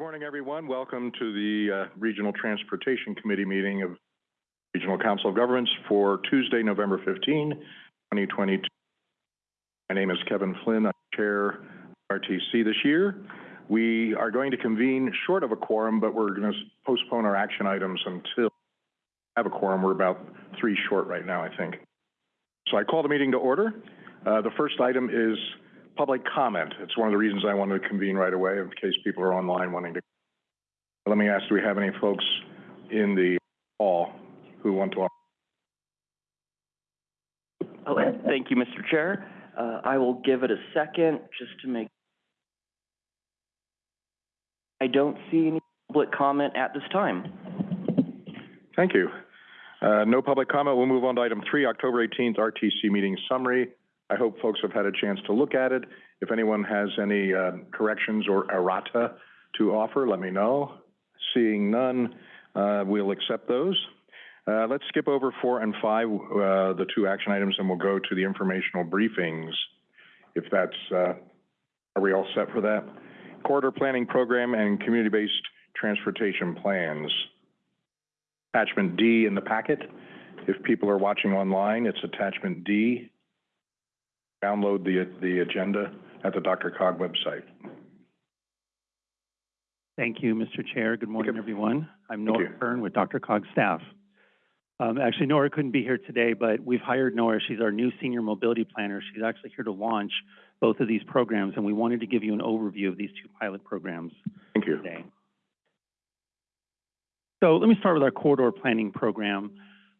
Good morning, everyone. Welcome to the uh, Regional Transportation Committee meeting of Regional Council of Governments for Tuesday, November 15, 2022. My name is Kevin Flynn. I chair RTC this year. We are going to convene short of a quorum, but we're going to postpone our action items until we have a quorum. We're about three short right now, I think. So I call the meeting to order. Uh, the first item is public comment. It's one of the reasons I wanted to convene right away in case people are online wanting to. Let me ask, do we have any folks in the hall who want to? Oh, thank you, Mr. Chair. Uh, I will give it a second just to make. I don't see any public comment at this time. Thank you. Uh, no public comment. We'll move on to item three, October 18th RTC meeting summary. I hope folks have had a chance to look at it. If anyone has any uh, corrections or errata to offer, let me know. Seeing none, uh, we'll accept those. Uh, let's skip over four and five, uh, the two action items, and we'll go to the informational briefings. If that's, uh, are we all set for that? Corridor planning program and community-based transportation plans. Attachment D in the packet. If people are watching online, it's attachment D. Download the, the agenda at the DRCOG website. Thank you, Mr. Chair. Good morning, everyone. I'm Nora. Kern with DRCOG staff. Um, actually, Nora couldn't be here today, but we've hired Nora. She's our new senior mobility planner. She's actually here to launch both of these programs, and we wanted to give you an overview of these two pilot programs Thank you. today. So let me start with our corridor planning program.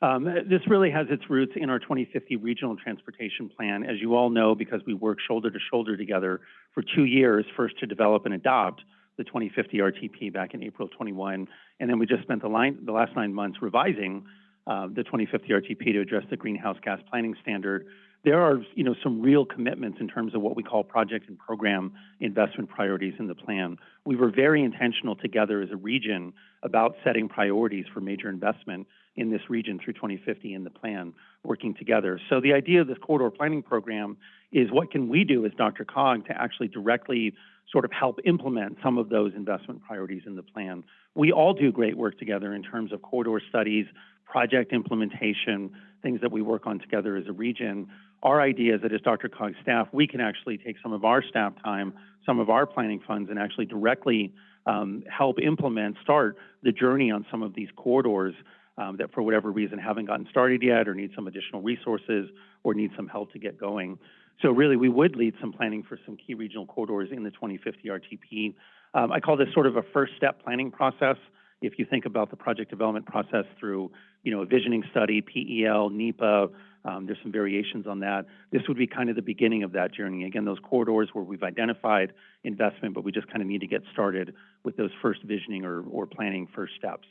Um, this really has its roots in our 2050 regional transportation plan. As you all know, because we worked shoulder to shoulder together for two years, first to develop and adopt the 2050 RTP back in April 21, and then we just spent the, line, the last nine months revising uh, the 2050 RTP to address the greenhouse gas planning standard. There are, you know, some real commitments in terms of what we call project and program investment priorities in the plan. We were very intentional together as a region about setting priorities for major investment in this region through 2050 in the plan, working together. So the idea of this corridor planning program is what can we do as DRCOG to actually directly sort of help implement some of those investment priorities in the plan. We all do great work together in terms of corridor studies, project implementation, things that we work on together as a region. Our idea is that as DRCOG staff, we can actually take some of our staff time, some of our planning funds, and actually directly um, help implement, start the journey on some of these corridors um, that for whatever reason haven't gotten started yet or need some additional resources or need some help to get going. So really, we would lead some planning for some key regional corridors in the 2050 RTP. Um, I call this sort of a first step planning process. If you think about the project development process through, you know, a visioning study, PEL, NEPA, um, there's some variations on that. This would be kind of the beginning of that journey. Again, those corridors where we've identified investment, but we just kind of need to get started with those first visioning or, or planning first steps.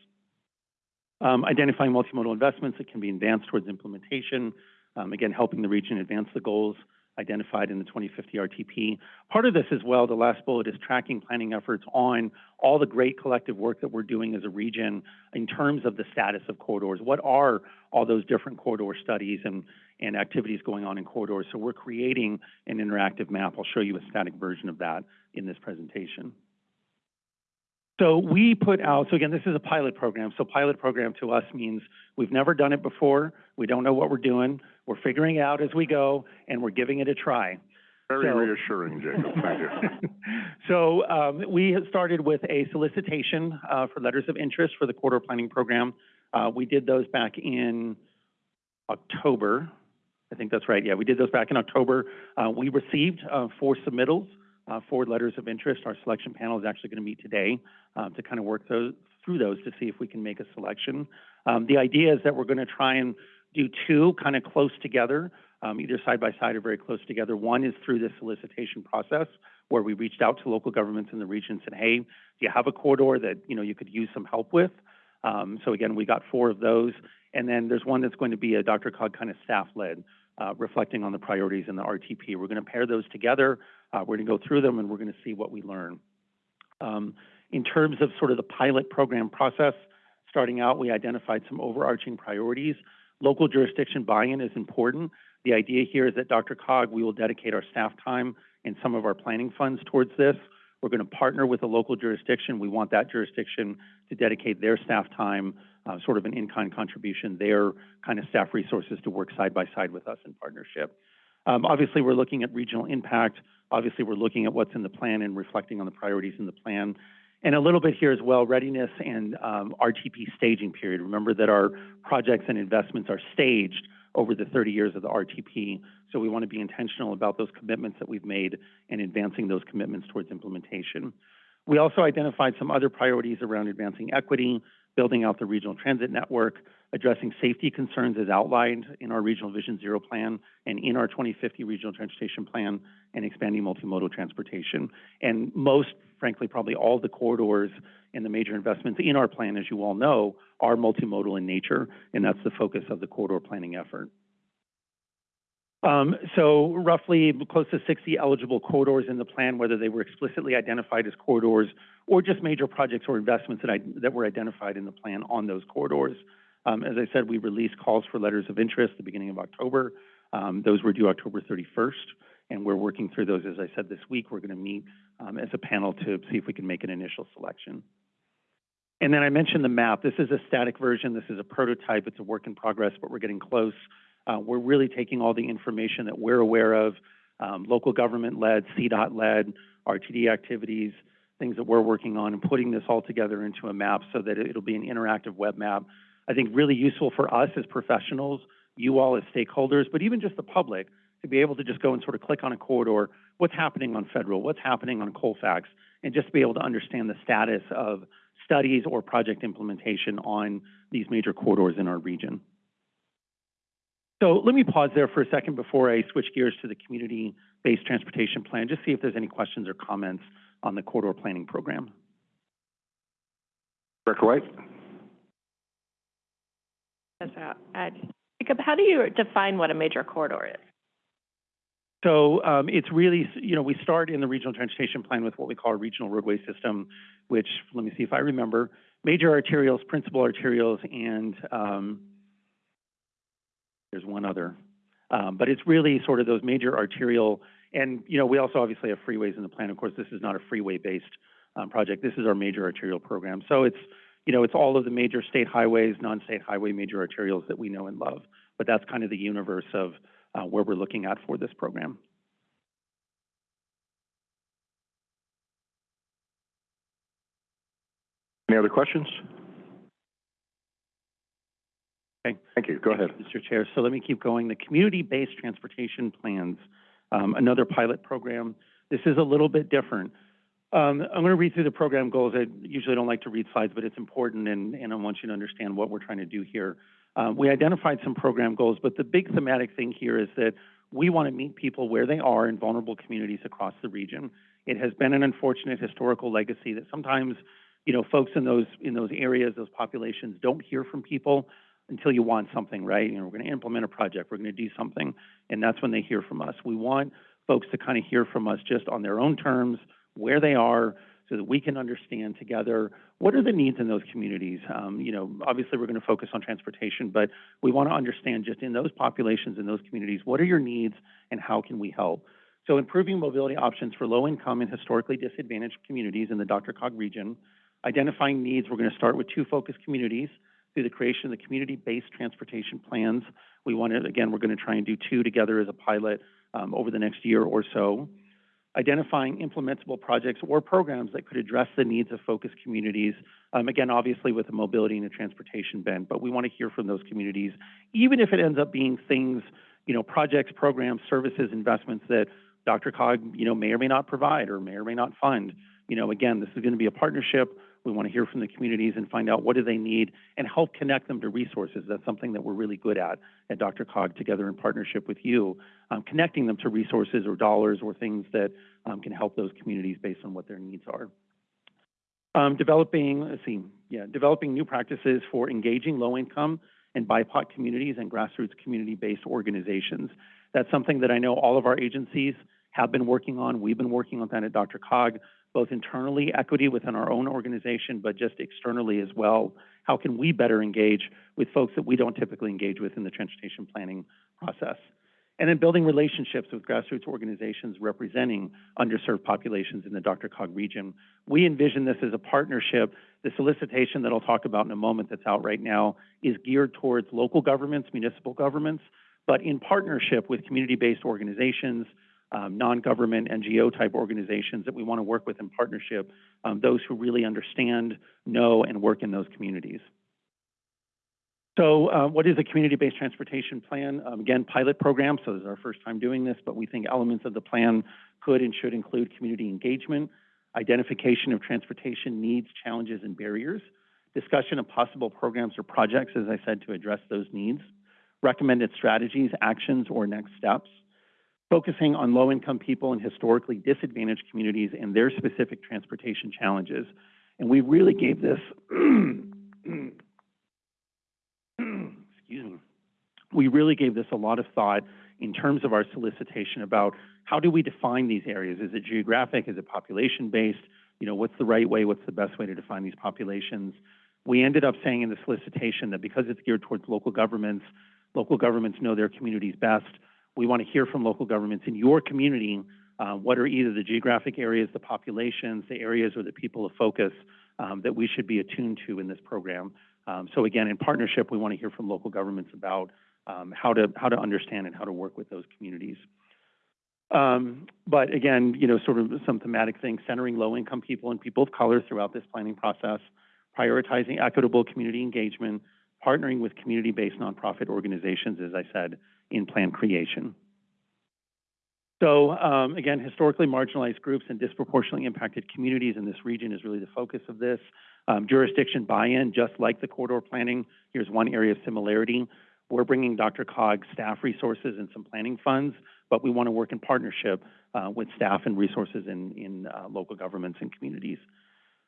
Um, identifying multimodal investments that can be advanced towards implementation. Um, again, helping the region advance the goals identified in the 2050 RTP. Part of this as well, the last bullet is tracking planning efforts on all the great collective work that we're doing as a region in terms of the status of corridors. What are all those different corridor studies and, and activities going on in corridors? So we're creating an interactive map. I'll show you a static version of that in this presentation. So we put out, so again, this is a pilot program. So pilot program to us means we've never done it before. We don't know what we're doing. We're figuring it out as we go, and we're giving it a try. Very So- reassuring, Jacob. Thank you. So um, we started with a solicitation uh, for letters of interest for the corridor planning program. Uh, we did those back in October. I think that's right. Yeah, we did those back in October. Uh, we received uh, four submittals, uh, four letters of interest. Our selection panel is actually going to meet today uh, to kind of work those, through those to see if we can make a selection. Um, the idea is that we're going to try and do two kind of close together, um, either side by side or very close together. One is through the solicitation process, where we reached out to local governments in the region and said, hey, do you have a corridor that, you know, you could use some help with? Um, so again, we got four of those. And then there's one that's going to be a DRCOG kind of staff-led, uh, reflecting on the priorities in the RTP. We're going to pair those together. Uh, we're going to go through them and we're going to see what we learn. Um, in terms of sort of the pilot program process, starting out, we identified some overarching priorities. Local jurisdiction buy-in is important. The idea here is that DRCOG, we will dedicate our staff time and some of our planning funds towards this. We're going to partner with a local jurisdiction. We want that jurisdiction to dedicate their staff time, uh, sort of an in-kind contribution, their kind of staff resources to work side by side with us in partnership. Um, obviously, we're looking at regional impact. Obviously, we're looking at what's in the plan and reflecting on the priorities in the plan. And a little bit here as well, readiness and um, RTP staging period. Remember that our projects and investments are staged over the 30 years of the RTP. So we want to be intentional about those commitments that we've made and advancing those commitments towards implementation. We also identified some other priorities around advancing equity, building out the regional transit network, addressing safety concerns as outlined in our Regional Vision Zero plan and in our 2050 Regional Transportation Plan, and expanding multimodal transportation. And most, frankly, probably all the corridors and the major investments in our plan, as you all know, are multimodal in nature, and that's the focus of the corridor planning effort. Um, so roughly close to 60 eligible corridors in the plan, whether they were explicitly identified as corridors or just major projects or investments that, I, that were identified in the plan on those corridors. Um, as I said, we released calls for letters of interest the beginning of October. Um, those were due October 31st, and we're working through those, as I said, this week. We're going to meet um, as a panel to see if we can make an initial selection. And then I mentioned the map. This is a static version. This is a prototype. It's a work in progress, but we're getting close. Uh, we're really taking all the information that we're aware of, um, local government-led, CDOT-led, RTD activities, things that we're working on, and putting this all together into a map so that it'll be an interactive web map. I think really useful for us as professionals, you all as stakeholders, but even just the public, to be able to just go and sort of click on a corridor, what's happening on federal, what's happening on Colfax, and just be able to understand the status of studies or project implementation on these major corridors in our region. So let me pause there for a second before I switch gears to the community-based transportation plan, just see if there's any questions or comments on the corridor planning program. Director White? Ed. Jacob, how do you define what a major corridor is? So um, it's really, you know, we start in the regional transportation plan with what we call a regional roadway system, which, let me see if I remember, major arterials, principal arterials, and um, there's one other. Um, but it's really sort of those major arterial, and, you know, we also obviously have freeways in the plan. Of course, this is not a freeway-based um, project. This is our major arterial program. So it's, you know, it's all of the major state highways, non-state highway major arterials that we know and love. But that's kind of the universe of uh, where we're looking at for this program. Any other questions? Okay. Thank you. Go ahead. Mr. Chair, so let me keep going. The community-based transportation plans, um, another pilot program. This is a little bit different. Um, I'm going to read through the program goals. I usually don't like to read slides, but it's important, and, and I want you to understand what we're trying to do here. Um, we identified some program goals, but the big thematic thing here is that we want to meet people where they are in vulnerable communities across the region. It has been an unfortunate historical legacy that sometimes, you know, folks in those in those areas, those populations, don't hear from people until you want something, right? You know, we're going to implement a project, we're going to do something, and that's when they hear from us. We want folks to kind of hear from us just on their own terms, where they are, so that we can understand together what are the needs in those communities. Um, you know, obviously we're going to focus on transportation, but we want to understand just in those populations, in those communities, what are your needs and how can we help? So improving mobility options for low-income and historically disadvantaged communities in the DRCOG region, identifying needs, we're going to start with two focus communities through the creation of the community-based transportation plans. We want to, again, we're going to try and do two together as a pilot um, over the next year or so identifying implementable projects or programs that could address the needs of focus communities. Um, again, obviously with a mobility and a transportation bent, but we want to hear from those communities, even if it ends up being things, you know, projects, programs, services, investments that DRCOG, you know, may or may not provide or may or may not fund. You know, again, this is going to be a partnership. We want to hear from the communities and find out what do they need and help connect them to resources. That's something that we're really good at at DRCOG together in partnership with you, um, connecting them to resources or dollars or things that um, can help those communities based on what their needs are. Um, developing, let's see, yeah, developing new practices for engaging low-income and BIPOC communities and grassroots community-based organizations. That's something that I know all of our agencies have been working on. We've been working on that at DRCOG both internally, equity within our own organization, but just externally as well. How can we better engage with folks that we don't typically engage with in the transportation planning process? and then building relationships with grassroots organizations representing underserved populations in the DRCOG region. We envision this as a partnership. The solicitation that I'll talk about in a moment that's out right now is geared towards local governments, municipal governments, but in partnership with community-based organizations, um, non-government NGO type organizations that we want to work with in partnership, um, those who really understand, know, and work in those communities. So uh, what is a community-based transportation plan? Um, again, pilot program, so this is our first time doing this, but we think elements of the plan could and should include community engagement, identification of transportation needs, challenges, and barriers, discussion of possible programs or projects, as I said, to address those needs, recommended strategies, actions, or next steps, focusing on low-income people and historically disadvantaged communities and their specific transportation challenges. And we really gave this excuse me, we really gave this a lot of thought in terms of our solicitation about how do we define these areas? Is it geographic? Is it population-based? You know, what's the right way? What's the best way to define these populations? We ended up saying in the solicitation that because it's geared towards local governments, local governments know their communities best. We want to hear from local governments in your community uh, what are either the geographic areas, the populations, the areas or the people of focus um, that we should be attuned to in this program. Um, so again, in partnership, we want to hear from local governments about um, how to how to understand and how to work with those communities. Um, but again, you know, sort of some thematic things, centering low-income people and people of color throughout this planning process, prioritizing equitable community engagement, partnering with community-based nonprofit organizations, as I said, in plan creation. So um, again, historically marginalized groups and disproportionately impacted communities in this region is really the focus of this. Um, jurisdiction buy-in, just like the corridor planning, here's one area of similarity. We're bringing DRCOG staff resources and some planning funds, but we want to work in partnership uh, with staff and resources in, in uh, local governments and communities.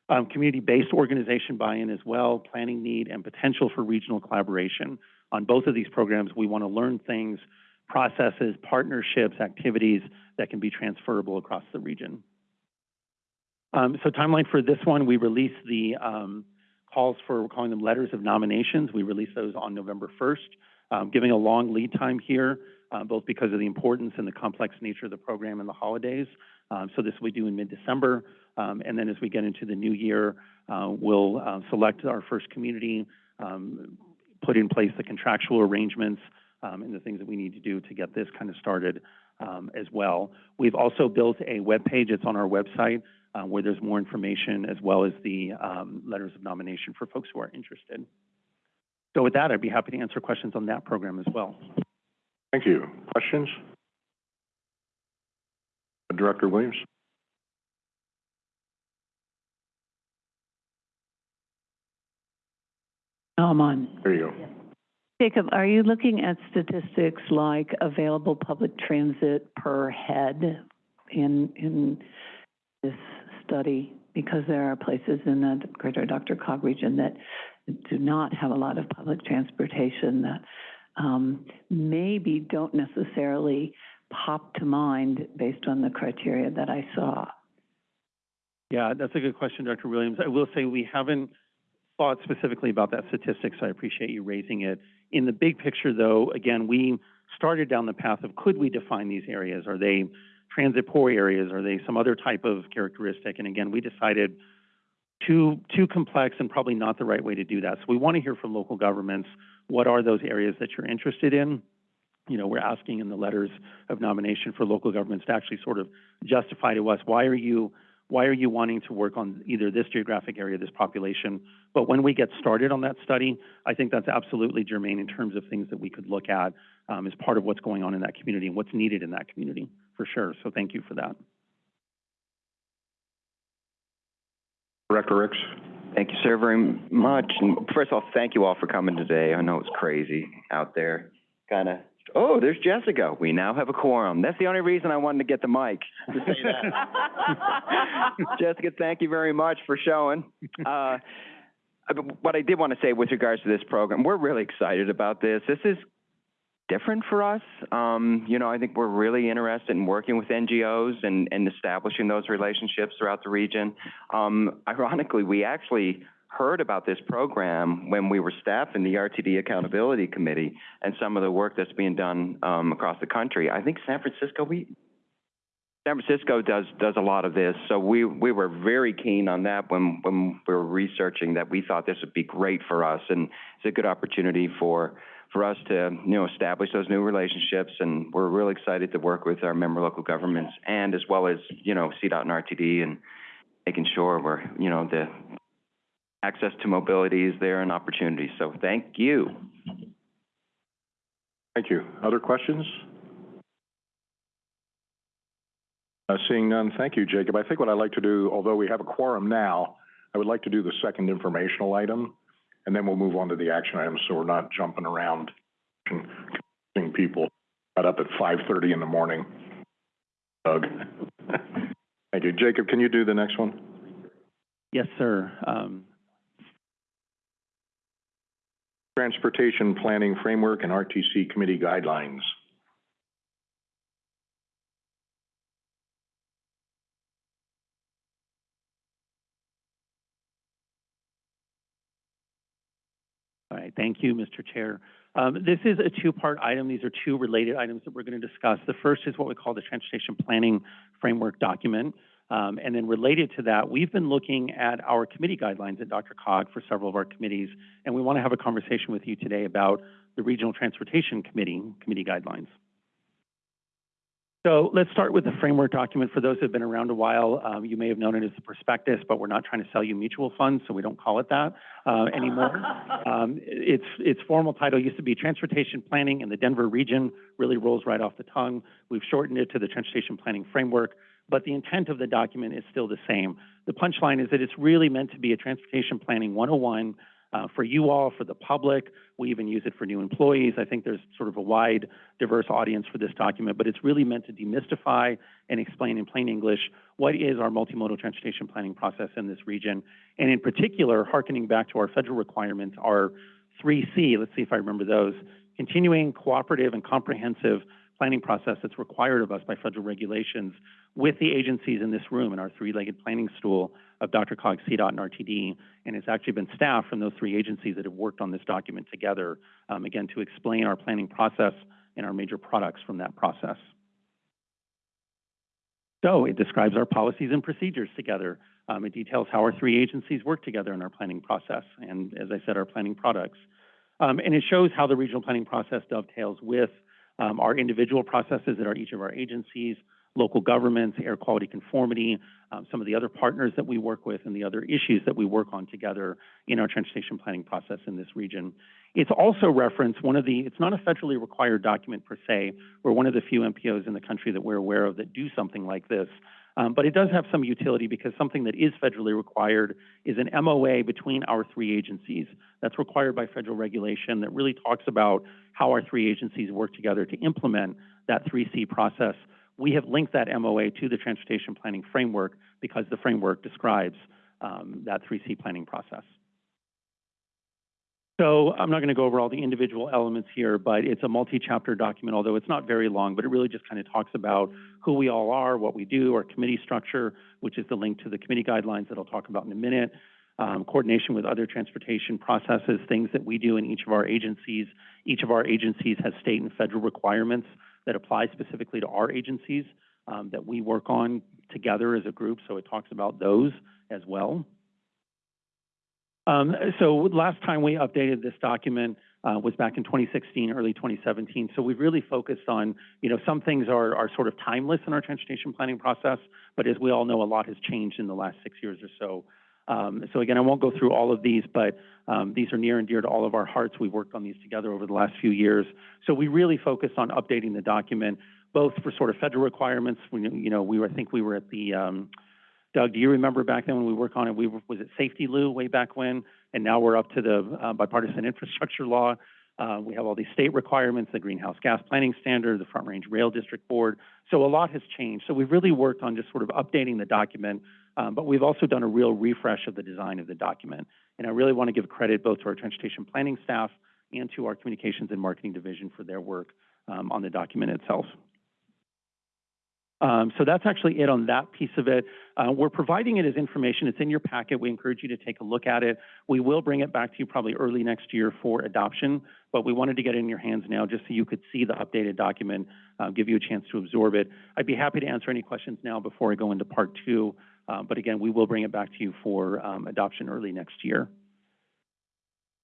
Um, Community-based organization buy-in as well, planning need, and potential for regional collaboration. On both of these programs, we want to learn things processes, partnerships, activities that can be transferable across the region. Um, so timeline for this one, we released the um, calls for, we're calling them letters of nominations. We released those on November 1st, um, giving a long lead time here, uh, both because of the importance and the complex nature of the program and the holidays. Um, so this we do in mid-December, um, and then as we get into the new year, uh, we'll uh, select our first community, um, put in place the contractual arrangements, um, and the things that we need to do to get this kind of started um, as well. We've also built a web page. It's on our website uh, where there's more information as well as the um, letters of nomination for folks who are interested. So with that, I'd be happy to answer questions on that program as well. Thank you. Questions? Director Williams? I'm on. There you go. Jacob, are you looking at statistics like available public transit per head in, in this study? Because there are places in the greater DRCOG region that do not have a lot of public transportation that um, maybe don't necessarily pop to mind based on the criteria that I saw. Yeah, that's a good question, Dr. Williams. I will say we haven't thought specifically about that statistic, so I appreciate you raising it. In the big picture, though, again, we started down the path of could we define these areas? Are they transit poor areas? Are they some other type of characteristic? And again, we decided too too complex and probably not the right way to do that. So we want to hear from local governments. What are those areas that you're interested in? You know, we're asking in the letters of nomination for local governments to actually sort of justify to us why are you why are you wanting to work on either this geographic area, this population? But when we get started on that study, I think that's absolutely germane in terms of things that we could look at um, as part of what's going on in that community and what's needed in that community, for sure. So thank you for that. Director Rex? Thank you, sir, very much. And first of all, thank you all for coming today. I know it's crazy out there. Kind of, oh, there's Jessica. We now have a quorum. That's the only reason I wanted to get the mic, to say that. Jessica, thank you very much for showing. Uh, what I did want to say with regards to this program, we're really excited about this. This is different for us. Um, you know, I think we're really interested in working with NGOs and, and establishing those relationships throughout the region. Um, ironically, we actually heard about this program when we were staffing the RTD Accountability Committee and some of the work that's being done, um, across the country. I think San Francisco, we, San Francisco does, does a lot of this, so we, we were very keen on that when, when we were researching that we thought this would be great for us, and it's a good opportunity for, for us to, you know, establish those new relationships, and we're really excited to work with our member local governments, and as well as, you know, CDOT and RTD, and making sure we're, you know, the access to mobility is there and opportunity, so thank you. Thank you. Other questions? Uh, seeing none, thank you, Jacob. I think what I'd like to do, although we have a quorum now, I would like to do the second informational item, and then we'll move on to the action items, so we're not jumping around and confusing people got up at five thirty in the morning. Doug. Thank you. Jacob, can you do the next one? Yes, sir. Um, Transportation Planning Framework and RTC Committee Guidelines. All right, thank you, Mr. Chair. Um, this is a two-part item. These are two related items that we're going to discuss. The first is what we call the Transportation Planning Framework document. Um, and then related to that, we've been looking at our committee guidelines at DRCOG for several of our committees, and we want to have a conversation with you today about the Regional Transportation Committee, committee guidelines. So let's start with the framework document. For those who have been around a while, um, you may have known it as the prospectus, but we're not trying to sell you mutual funds, so we don't call it that uh, anymore. um, its its formal title used to be Transportation Planning in the Denver Region. Really rolls right off the tongue. We've shortened it to the Transportation Planning Framework, but the intent of the document is still the same. The punchline is that it's really meant to be a transportation planning 101 uh, for you all, for the public. We even use it for new employees. I think there's sort of a wide, diverse audience for this document, but it's really meant to demystify and explain in plain English what is our multimodal transportation planning process in this region. And in particular, hearkening back to our federal requirements, our 3C, let's see if I remember those, continuing, cooperative, and comprehensive planning process that's required of us by federal regulations with the agencies in this room in our three-legged planning stool of DRCOG, CDOT, and RTD. And it's actually been staff from those three agencies that have worked on this document together, um, again, to explain our planning process and our major products from that process. So it describes our policies and procedures together. Um, it details how our three agencies work together in our planning process, and as I said, our planning products. Um, and it shows how the regional planning process dovetails with um, our individual processes at our, each of our agencies, local governments, air quality conformity, um, some of the other partners that we work with, and the other issues that we work on together in our transportation planning process in this region. It's also referenced one of the, it's not a federally required document per se. We're one of the few MPOs in the country that we're aware of that do something like this. Um, but it does have some utility because something that is federally required is an MOA between our three agencies. That's required by federal regulation that really talks about how our three agencies work together to implement that 3C process. We have linked that MOA to the transportation planning framework because the framework describes um, that 3C planning process. So I'm not going to go over all the individual elements here, but it's a multi-chapter document, although it's not very long, but it really just kind of talks about who we all are, what we do, our committee structure, which is the link to the committee guidelines that I'll talk about in a minute, um, coordination with other transportation processes, things that we do in each of our agencies. Each of our agencies has state and federal requirements that apply specifically to our agencies um, that we work on together as a group, so it talks about those as well. Um, so last time we updated this document uh, was back in 2016, early 2017. So we've really focused on, you know, some things are, are sort of timeless in our transportation planning process, but as we all know, a lot has changed in the last six years or so. Um, so again, I won't go through all of these, but um, these are near and dear to all of our hearts. We've worked on these together over the last few years. So we really focused on updating the document, both for sort of federal requirements. We, you know, we were, I think we were at the, um, Doug, do you remember back then when we worked on it, we were, was it SAFETEA-LU way back when? And now we're up to the uh, bipartisan infrastructure law. Uh, we have all these state requirements, the greenhouse gas planning standard, the Front Range Rail District Board. So a lot has changed. So we've really worked on just sort of updating the document, um, but we've also done a real refresh of the design of the document. And I really want to give credit both to our transportation planning staff and to our communications and marketing division for their work um, on the document itself. Um, so that's actually it on that piece of it. Uh, we're providing it as information. It's in your packet. We encourage you to take a look at it. We will bring it back to you probably early next year for adoption, but we wanted to get it in your hands now just so you could see the updated document, uh, give you a chance to absorb it. I'd be happy to answer any questions now before I go into part two. Uh, but again, we will bring it back to you for, um, adoption early next year.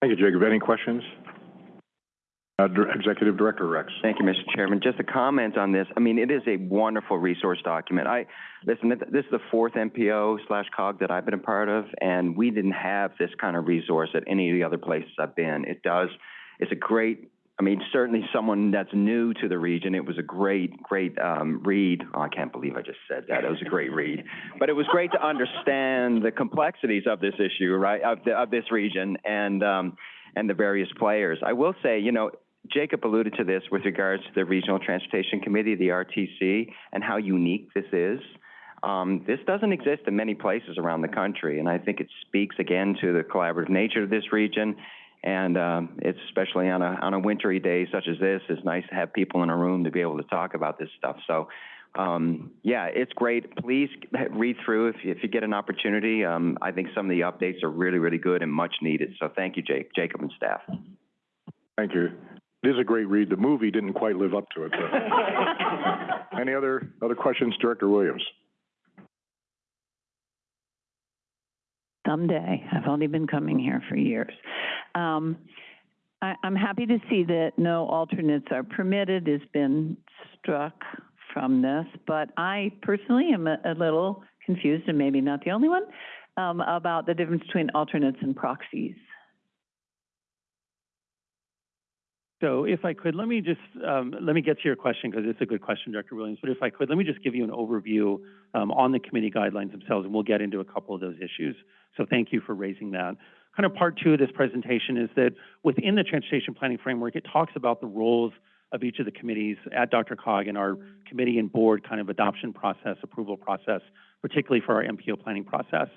Thank you, Jacob. Any questions? Uh, Executive Director Rex. Thank you, Mr. Chairman. Just a comment on this. I mean, it is a wonderful resource document. I, listen, th- this is the fourth MPO slash COG that I've been a part of, and we didn't have this kind of resource at any of the other places I've been. It does, it's a great, I mean, certainly someone that's new to the region, it was a great, great, um, read. Oh, I can't believe I just said that. It was a great read. But it was great to understand the complexities of this issue, right, of the, of this region and, um, and the various players. I will say, you know, Jacob alluded to this with regards to the Regional Transportation Committee, the RTC, and how unique this is. Um, this doesn't exist in many places around the country, and I think it speaks again to the collaborative nature of this region. And um, it's especially on a on a wintry day such as this, it's nice to have people in a room to be able to talk about this stuff. So, um, yeah, it's great. Please read through if you, if you get an opportunity. Um, I think some of the updates are really really good and much needed. So, thank you, Jake, Jacob, and staff. Thank you. It is a great read. The movie didn't quite live up to it, but. Any other, other questions, Director Williams? Someday. I've only been coming here for years. Um, I, I'm happy to see that no alternates are permitted has been struck from this, but I personally am a, a little confused, and maybe not the only one, um, about the difference between alternates and proxies. So if I could, let me just, um, let me get to your question because it's a good question, Director Williams. But if I could, let me just give you an overview, um, on the committee guidelines themselves, and we'll get into a couple of those issues. So thank you for raising that. Kind of part two of this presentation is that within the transportation planning framework, it talks about the roles of each of the committees at DRCOG and our committee and board kind of adoption process, approval process, particularly for our MPO planning process.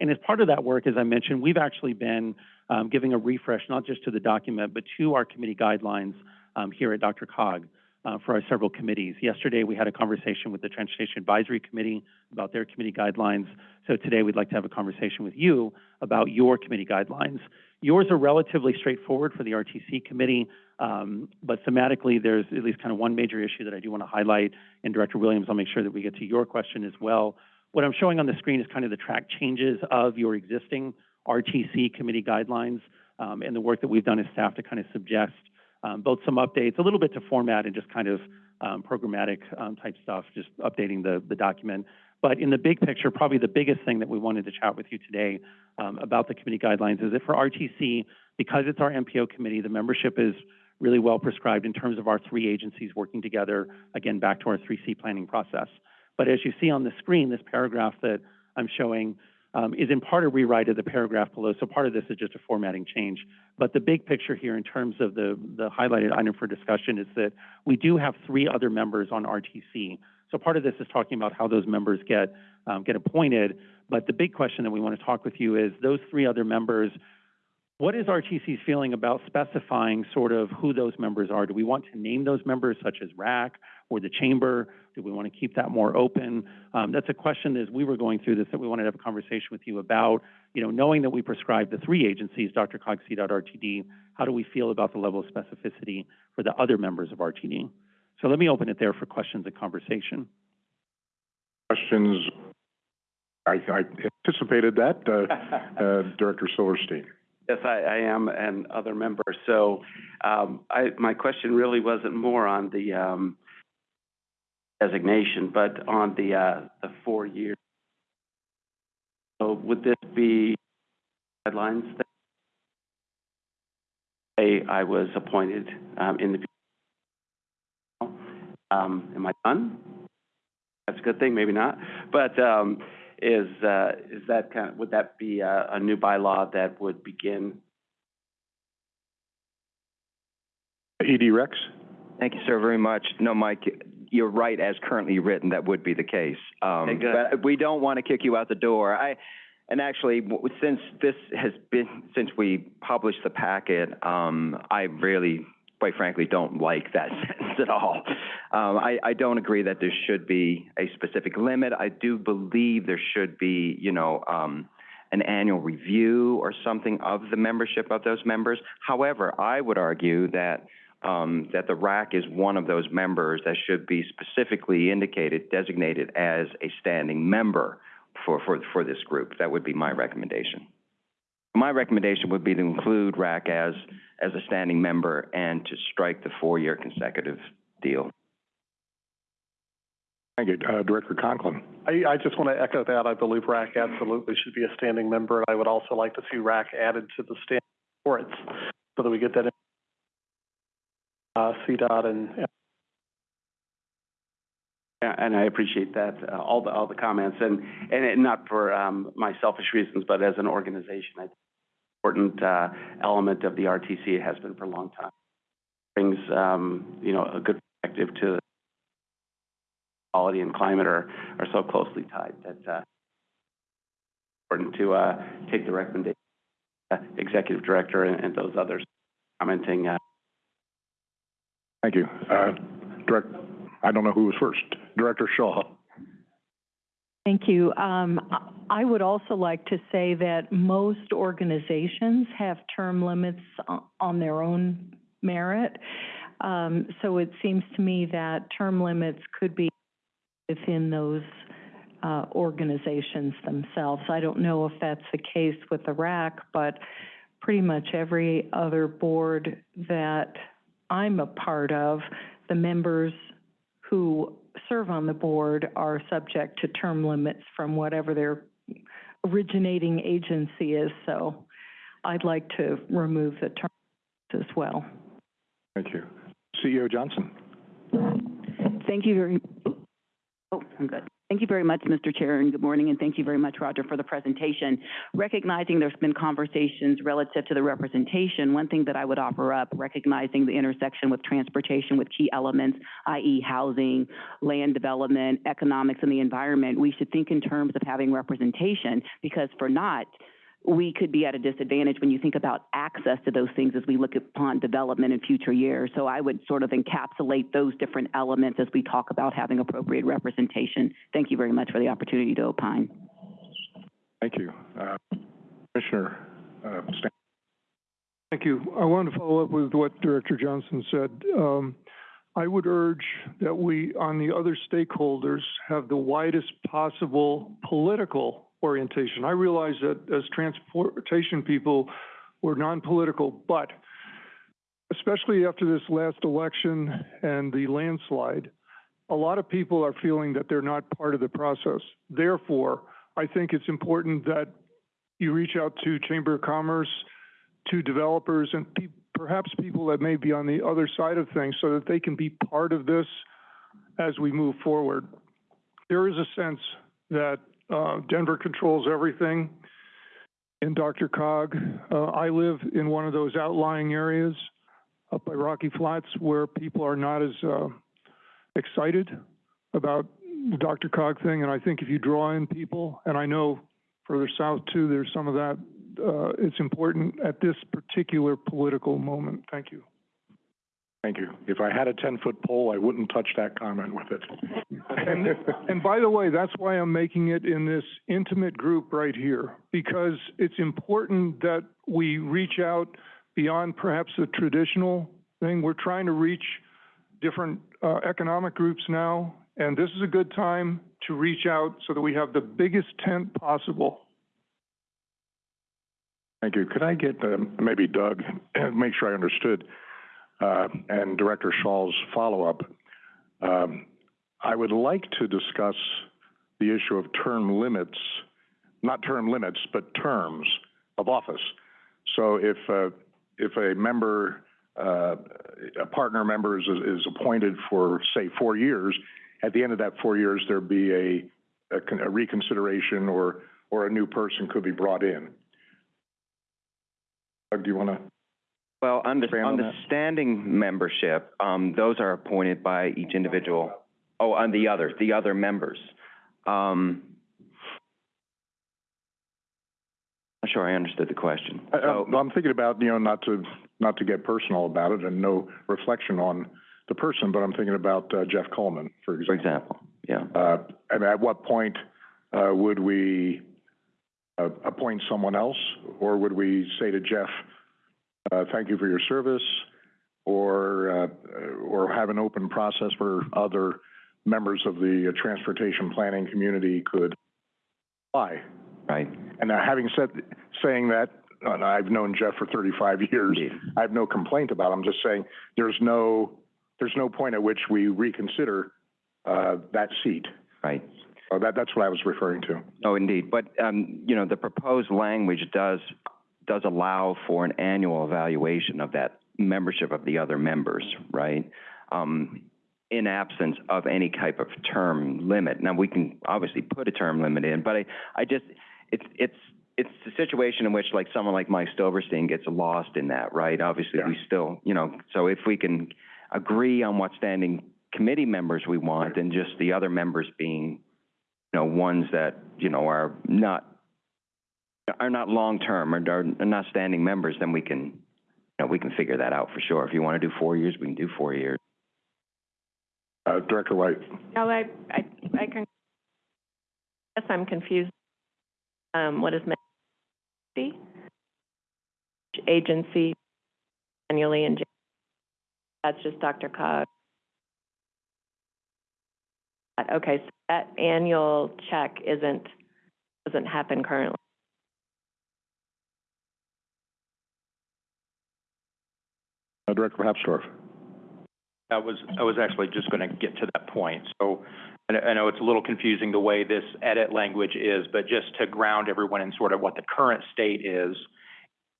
And as part of that work, as I mentioned, we've actually been um, giving a refresh, not just to the document, but to our committee guidelines um, here at DRCOG uh, for our several committees. Yesterday, we had a conversation with the Transportation Advisory Committee about their committee guidelines. So today, we'd like to have a conversation with you about your committee guidelines. Yours are relatively straightforward for the RTC committee, um, but thematically, there's at least kind of one major issue that I do want to highlight. And Director Williams, I'll make sure that we get to your question as well. What I'm showing on the screen is kind of the track changes of your existing RTC committee guidelines um, and the work that we've done as staff to kind of suggest um, both some updates, a little bit to format and just kind of um, programmatic um, type stuff, just updating the, the document. But in the big picture, probably the biggest thing that we wanted to chat with you today um, about the committee guidelines is that for RTC, because it's our MPO committee, the membership is really well prescribed in terms of our three agencies working together, again, back to our 3C planning process. But as you see on the screen, this paragraph that I'm showing um, is in part a rewrite of the paragraph below. So part of this is just a formatting change. But the big picture here in terms of the, the highlighted item for discussion is that we do have three other members on RTC. So part of this is talking about how those members get, um, get appointed. But the big question that we want to talk with you is those three other members, what is RTC's feeling about specifying sort of who those members are? Do we want to name those members such as RAC or the chamber? Do we want to keep that more open? Um, that's a question as we were going through this that we wanted to have a conversation with you about. You know, knowing that we prescribe the three agencies, DRCOG, RTD, how do we feel about the level of specificity for the other members of RTD? So let me open it there for questions and conversation. Questions? I, I anticipated that, uh, uh, Director Silverstein. Yes, I, I am, and other members. So, um, I, my question really wasn't more on the, um, designation, but on the, uh, the four years. So would this be guidelines that say I was appointed, um, in the, um, am I done? That's a good thing, maybe not. But, um, is, uh, is that kind of, would that be a, a new bylaw that would begin ED Rex? Thank you, sir, very much. No, Mike, you're right, as currently written, that would be the case. Um, Okay, good. But we don't want to kick you out the door. I, and actually, since this has been, since we published the packet, um, I really quite frankly, don't like that sentence at all. Um, I, I don't agree that there should be a specific limit. I do believe there should be, you know, um, an annual review or something of the membership of those members. However, I would argue that, um, that the RAC is one of those members that should be specifically indicated, designated as a standing member for, for, for this group. That would be my recommendation. My recommendation would be to include RAC as, as a standing member and to strike the four-year consecutive deal. Thank you. Uh, Director Conklin. I, I just want to echo that. I believe RAC absolutely should be a standing member, and I would also like to see RAC added to the standing reports so that we get that, in- uh, CDOT and, and and I appreciate that, uh, all the, all the comments, and, and not for, um, my selfish reasons, but as an organization, I important, uh, element of the RTC, has been for a long time. Brings, um, you know, a good perspective to quality and climate are, are so closely tied that, uh, important to, uh, take the recommendation, uh, executive director and, and those others commenting, uh, Thank you. Uh, Direct, I don't know who was first. Director Shaw. Thank you. Um, I would also like to say that most organizations have term limits on their own merit. Um, so it seems to me that term limits could be within those, uh, organizations themselves. I don't know if that's the case with the RAC, but pretty much every other board that I'm a part of, the members who serve on the board are subject to term limits from whatever their originating agency is, so I'd like to remove the term as well. Thank you. CEO Johnson. Thank you very, oh, I'm good. Thank you very much, Mr. Chair, and good morning, and thank you very much, Riger, for the presentation. Recognizing there's been conversations relative to the representation, one thing that I would offer up, recognizing the intersection with transportation with key elements, i.e. housing, land development, economics, and the environment, we should think in terms of having representation, because for not, we could be at a disadvantage when you think about access to those things as we look upon development in future years. So I would sort of encapsulate those different elements as we talk about having appropriate representation. Thank you very much for the opportunity to opine. Thank you. Uh, Commissioner, uh, Stan. Thank you. I want to follow up with what Director Johnson said. Um, I would urge that we, on the other stakeholders, have the widest possible political orientation. I realize that as transportation people, we're non-political, but especially after this last election and the landslide, a lot of people are feeling that they're not part of the process. Therefore, I think it's important that you reach out to Chamber of Commerce, to developers and pe- perhaps people that may be on the other side of things so that they can be part of this as we move forward. There is a sense that uh, Denver controls everything in DRCOG. Uh, I live in one of those outlying areas up by Rocky Flats where people are not as uh, excited about the DRCOG thing. And I think if you draw in people, and I know further south too, there's some of that uh, it's important at this particular political moment. Thank you. Thank you. If I had a ten-foot pole, I wouldn't touch that comment with it. And, and by the way, that's why I'm making it in this intimate group right here, because it's important that we reach out beyond perhaps the traditional thing. We're trying to reach different uh, economic groups now, and this is a good time to reach out so that we have the biggest tent possible. Thank you. Could I get, um, maybe Doug, make sure I understood, uh, and Director Shaw's follow-up? Um, I would like to discuss the issue of term limits, not term limits, but terms of office. So if, uh, if a member, uh, a partner member is, is appointed for, say, four years, at the end of that four years, there'd be a, a a reconsideration or, or a new person could be brought in. Doug, do you want to? Well, on the, on the standing membership, um, those are appointed by each individual. Oh, on the other, the other members. Um, not sure I understood the question. I, So, I'm I'm thinking about, you know, not to not to get personal about it and no reflection on the person, but I'm thinking about uh, Jeff Coleman, for For example. example, yeah. Uh, and at what point, uh, would we, uh, appoint someone else? Or would we say to Jeff, uh, thank you for your service? Or, uh, or have an open process where other members of the uh, transportation planning community could apply? Right, And having said, saying that, I've known Jeff for thirty-five years, indeed, I have no complaint about it. I'm just saying, there's no, there's no point at which we reconsider, uh, that seat. right. Oh, that, that's what I was referring to. Oh, indeed, but, um, you know, the proposed language does, does allow for an annual evaluation of that membership of the other members, right? Um, in absence of any type of term limit. Now, we can obviously put a term limit in, but I, I just, it's, it's, it's a situation in which like someone like Mike Silverstein gets lost in that, right? Obviously, we still, you know, so if we can agree on what standing committee members we want, and just the other members being, you know, ones that, you know, are not, are not long-term or are are not standing members, then we can, you know, we can figure that out for sure. If you want to do four years, we can do four years. Uh, Director White. No, I, I, I can, guess I'm confused. Um, what is meant? Agency annually in Jan- that's just DRCOG. Okay, so that annual check isn't, doesn't happen currently. Uh, Director Hapstorf. I was, I was actually just going to get to that point. So I know- I know it's a little confusing the way this edit language is, but just to ground everyone in sort of what the current state is,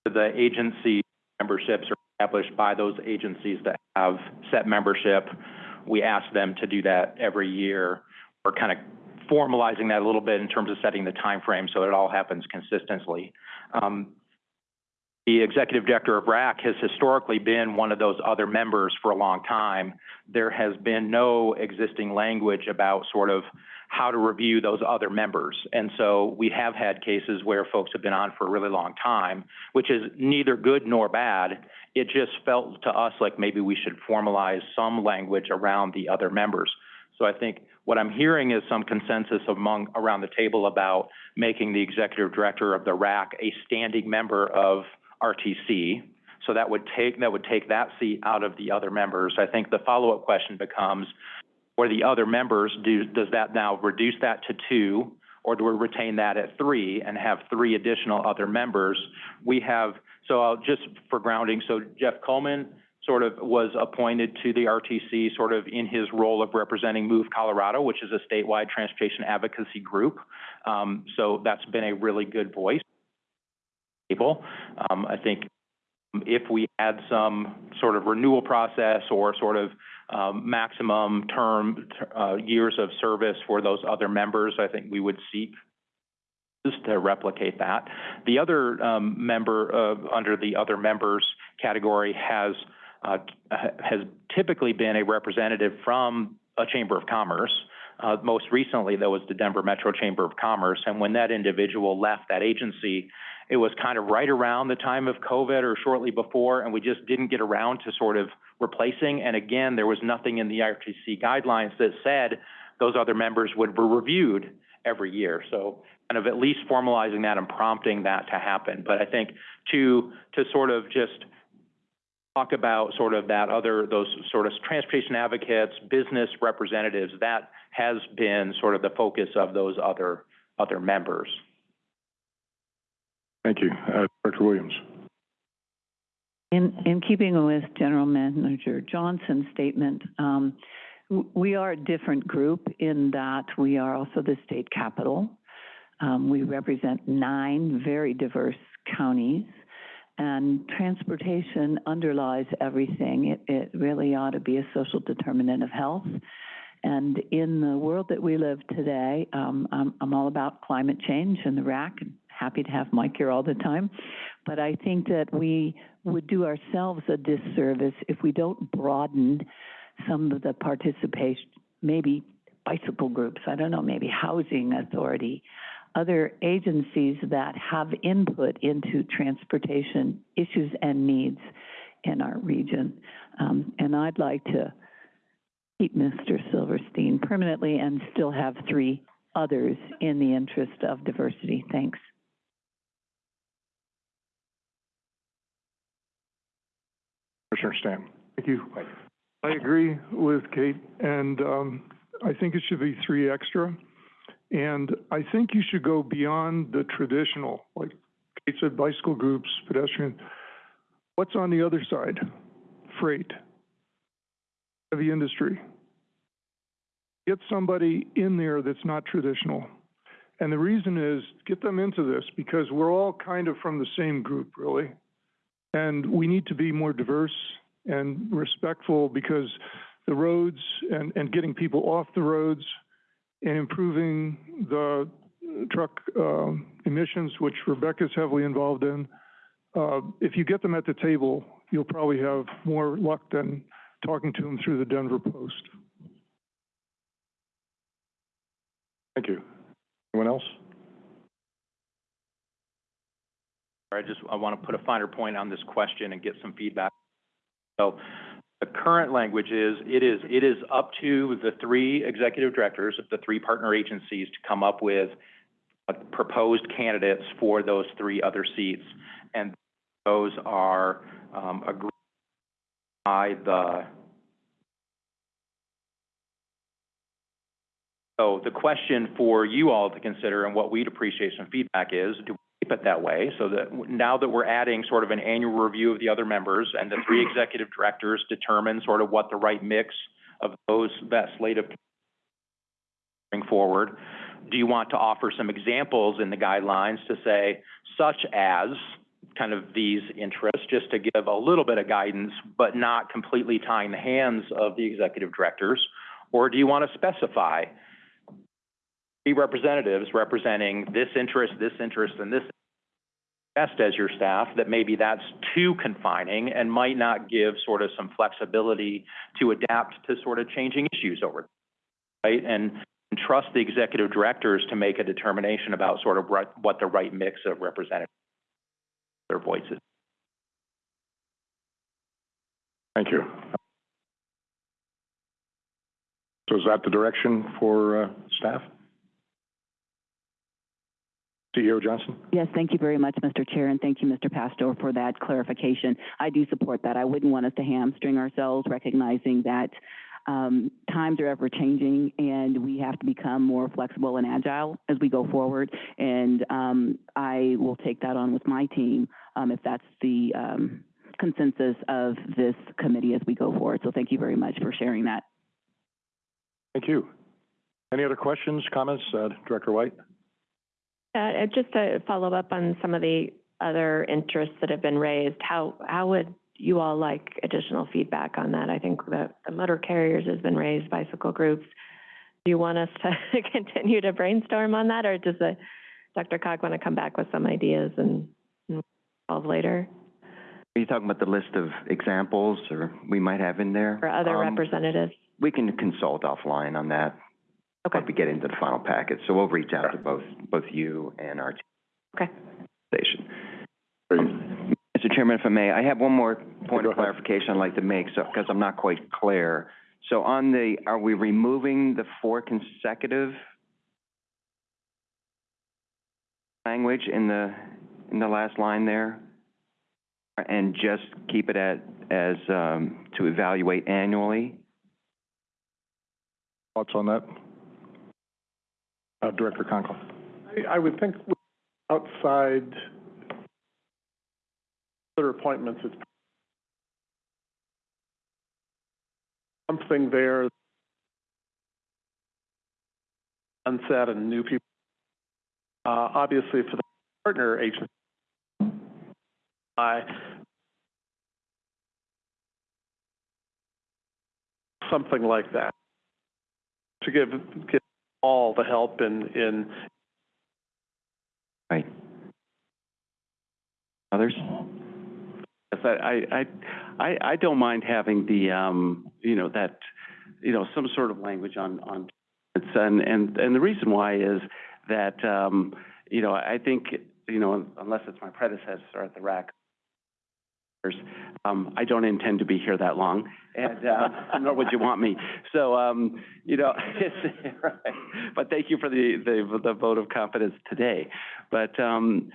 the agency memberships are established by those agencies that have set membership. We ask them to do that every year. We're kind of formalizing that a little bit in terms of setting the time frame so it all happens consistently. Um, the executive director of RAC has historically been one of those other members for a long time. There has been no existing language about sort of how to review those other members. And so we have had cases where folks have been on for a really long time, which is neither good nor bad. It just felt to us like maybe we should formalize some language around the other members. So I think what I'm hearing is some consensus among, around the table about making the executive director of the RAC a standing member of RTC. So that would take, that would take that seat out of the other members. I think the follow-up question becomes, for the other members, do, does that now reduce that to two? Or do we retain that at three and have three additional other members? We have, so I'll just for grounding, so Jeff Coleman sort of was appointed to the RTC sort of in his role of representing Move Colorado, which is a statewide transportation advocacy group. Um, so that's been a really good voice. Table. Um, I think if we had some sort of renewal process or sort of um, maximum term, uh, years of service for those other members, I think we would seek to replicate that. The other um, member, uh, under the other members category has, uh, has typically been a representative from a Chamber of Commerce. Uh, most recently, that was the Denver Metro Chamber of Commerce, and when that individual left that agency, it was kind of right around the time of COVID or shortly before, and we just didn't get around to sort of replacing. And again, there was nothing in the RTC guidelines that said those other members would be reviewed every year. So kind of at least formalizing that and prompting that to happen. But I think to, to sort of just talk about sort of that other, those sort of transportation advocates, business representatives, that has been sort of the focus of those other, other members. Thank you. Uh, Director Williams. In, in keeping with General Manager Johnson's statement, um, we are a different group in that we are also the state capital. Um, we represent nine very diverse counties, and transportation underlies everything. It, it really ought to be a social determinant of health. And in the world that we live today, um, I'm, I'm all about climate change and the RAC, and happy to have Mike here all the time. But I think that we would do ourselves a disservice if we don't broaden some of the participation, maybe bicycle groups, I don't know, maybe housing authority, other agencies that have input into transportation issues and needs in our region. Um, and I'd like to keep Mr. Silverstein permanently and still have three others in the interest of diversity. Thanks. Commissioner Stan. Thank you. I agree with Kate, and um, I think it should be three extra. And I think you should go beyond the traditional, like Kate said, bicycle groups, pedestrian. What's on the other side? Freight, heavy industry. Get somebody in there that's not traditional. And the reason is, get them into this because we're all kind of from the same group, really. And we need to be more diverse and respectful because the roads and, and getting people off the roads and improving the truck um, emissions, which Rebecca's heavily involved in. Uh, if you get them at the table, you'll probably have more luck than talking to them through the Denver Post. Thank you. Anyone else? I just, I want to put a finer point on this question and get some feedback. So the current language is, it is, it is up to the three executive directors of the three partner agencies to come up with uh, proposed candidates for those three other seats. And those are, um, agreed by the, so the question for you all to consider and what we'd appreciate some feedback is, do keep it that way? So that now that we're adding sort of an annual review of the other members and the three executive directors determine sort of what the right mix of those, that slate of bring forward, do you want to offer some examples in the guidelines to say, such as kind of these interests, just to give a little bit of guidance, but not completely tying the hands of the executive directors? Or do you want to specify three representatives representing this interest, this interest, and this best as your staff, that maybe that's too confining and might not give sort of some flexibility to adapt to sort of changing issues over, right? And and trust the executive directors to make a determination about sort of what, what the right mix of representatives, their voices. Thank you. So is that the direction for, uh, staff? CEO Johnson? Yes, thank you very much, Mr. Chair, and thank you, Mr. Pastor, for that clarification. I do support that. I wouldn't want us to hamstring ourselves, recognizing that um, times are ever changing and we have to become more flexible and agile as we go forward. And um, I will take that on with my team um, if that's the um, consensus of this committee as we go forward. So thank you very much for sharing that. Thank you. Any other questions, comments, uh, Director White? Uh, just to follow up on some of the other interests that have been raised, how, how would you all like additional feedback on that? I think the, the motor carriers has been raised, bicycle groups. Do you want us to continue to brainstorm on that, or does the, DRCOG want to come back with some ideas and, and solve later? Are you talking about the list of examples, or we might have in there? Or other Um, representatives? We can consult offline on that. Okay. Once we get into the final packet, so we'll reach out to both, both you and our Okay. station. Mr. Chairman, if I may, I have one more point Go of ahead. clarification I'd like to make, so, because I'm not quite clear. So on the, are we removing the four consecutive language in the, in the last line there? And just keep it at, as, um, to evaluate annually? Thoughts on that? Uh, Director Conkle? I, I would think outside other appointments, it's something there unsaid and new people. Uh, obviously for the partner agency, I something like that to give, give all the help in, in Right. Others? Yes, I, I, I, I, I don't mind having the, um, you know, that, you know, some sort of language on, on, it's, and, and, and the reason why is that, um, you know, I think, you know, unless it's my predecessor at the RAC, Um, I don't intend to be here that long, and, uh, nor would you want me. So, um, you know, right. But thank you for the, the, the vote of confidence today. But, um,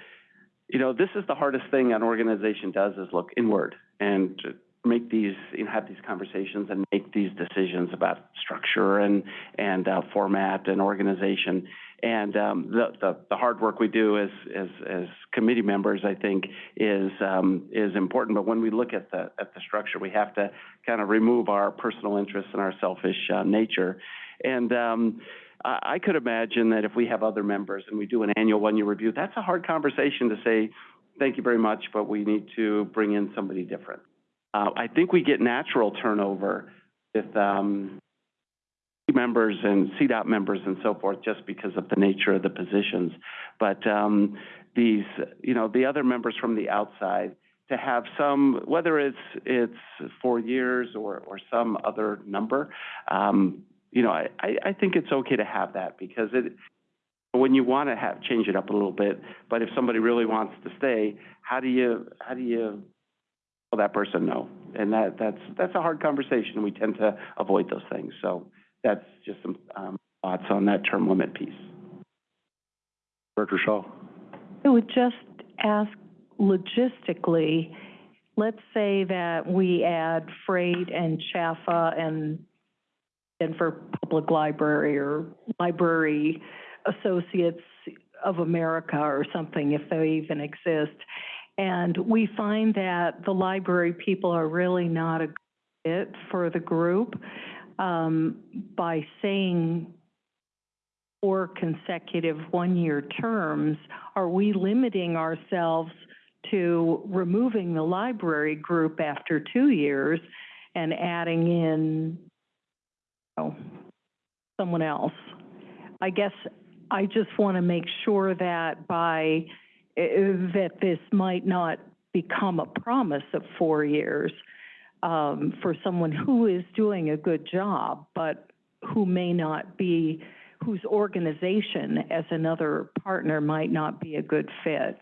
you know, this is the hardest thing an organization does is look inward and make these, you know, have these conversations and make these decisions about structure and, and, uh, format and organization. And, um, the, the, the hard work we do as, as, as committee members, I think, is, um, is important. But when we look at the, at the structure, we have to kind of remove our personal interests and our selfish, uh, nature. And, um, I, could imagine that if we have other members and we do an annual one-year review, that's a hard conversation to say, thank you very much, but we need to bring in somebody different. Uh, I think we get natural turnover with, um, members and CDOT members and so forth, just because of the nature of the positions. But, um, these, you know, the other members from the outside, to have some, whether it's, it's four years or, or some other number, um, you know, I, I, think it's okay to have that because it, when you want to have, change it up a little bit, but if somebody really wants to stay, how do you, how do you tell that person no? And that, that's, that's a hard conversation. We tend to avoid those things. So that's just some, um, thoughts on that term limit piece. Director Shaw? I would just ask logistically, let's say that we add freight and Chaffa and Denver Public Library or Library Associates of America or something, if they even exist. And we find that the library people are really not a good fit for the group. Um, by saying four consecutive one-year terms, are we limiting ourselves to removing the library group after two years and adding in, oh, someone else? I guess I just want to make sure that by, eh, that this might not become a promise of four years um, for someone who is doing a good job, but who may not be, whose organization as another partner might not be a good fit.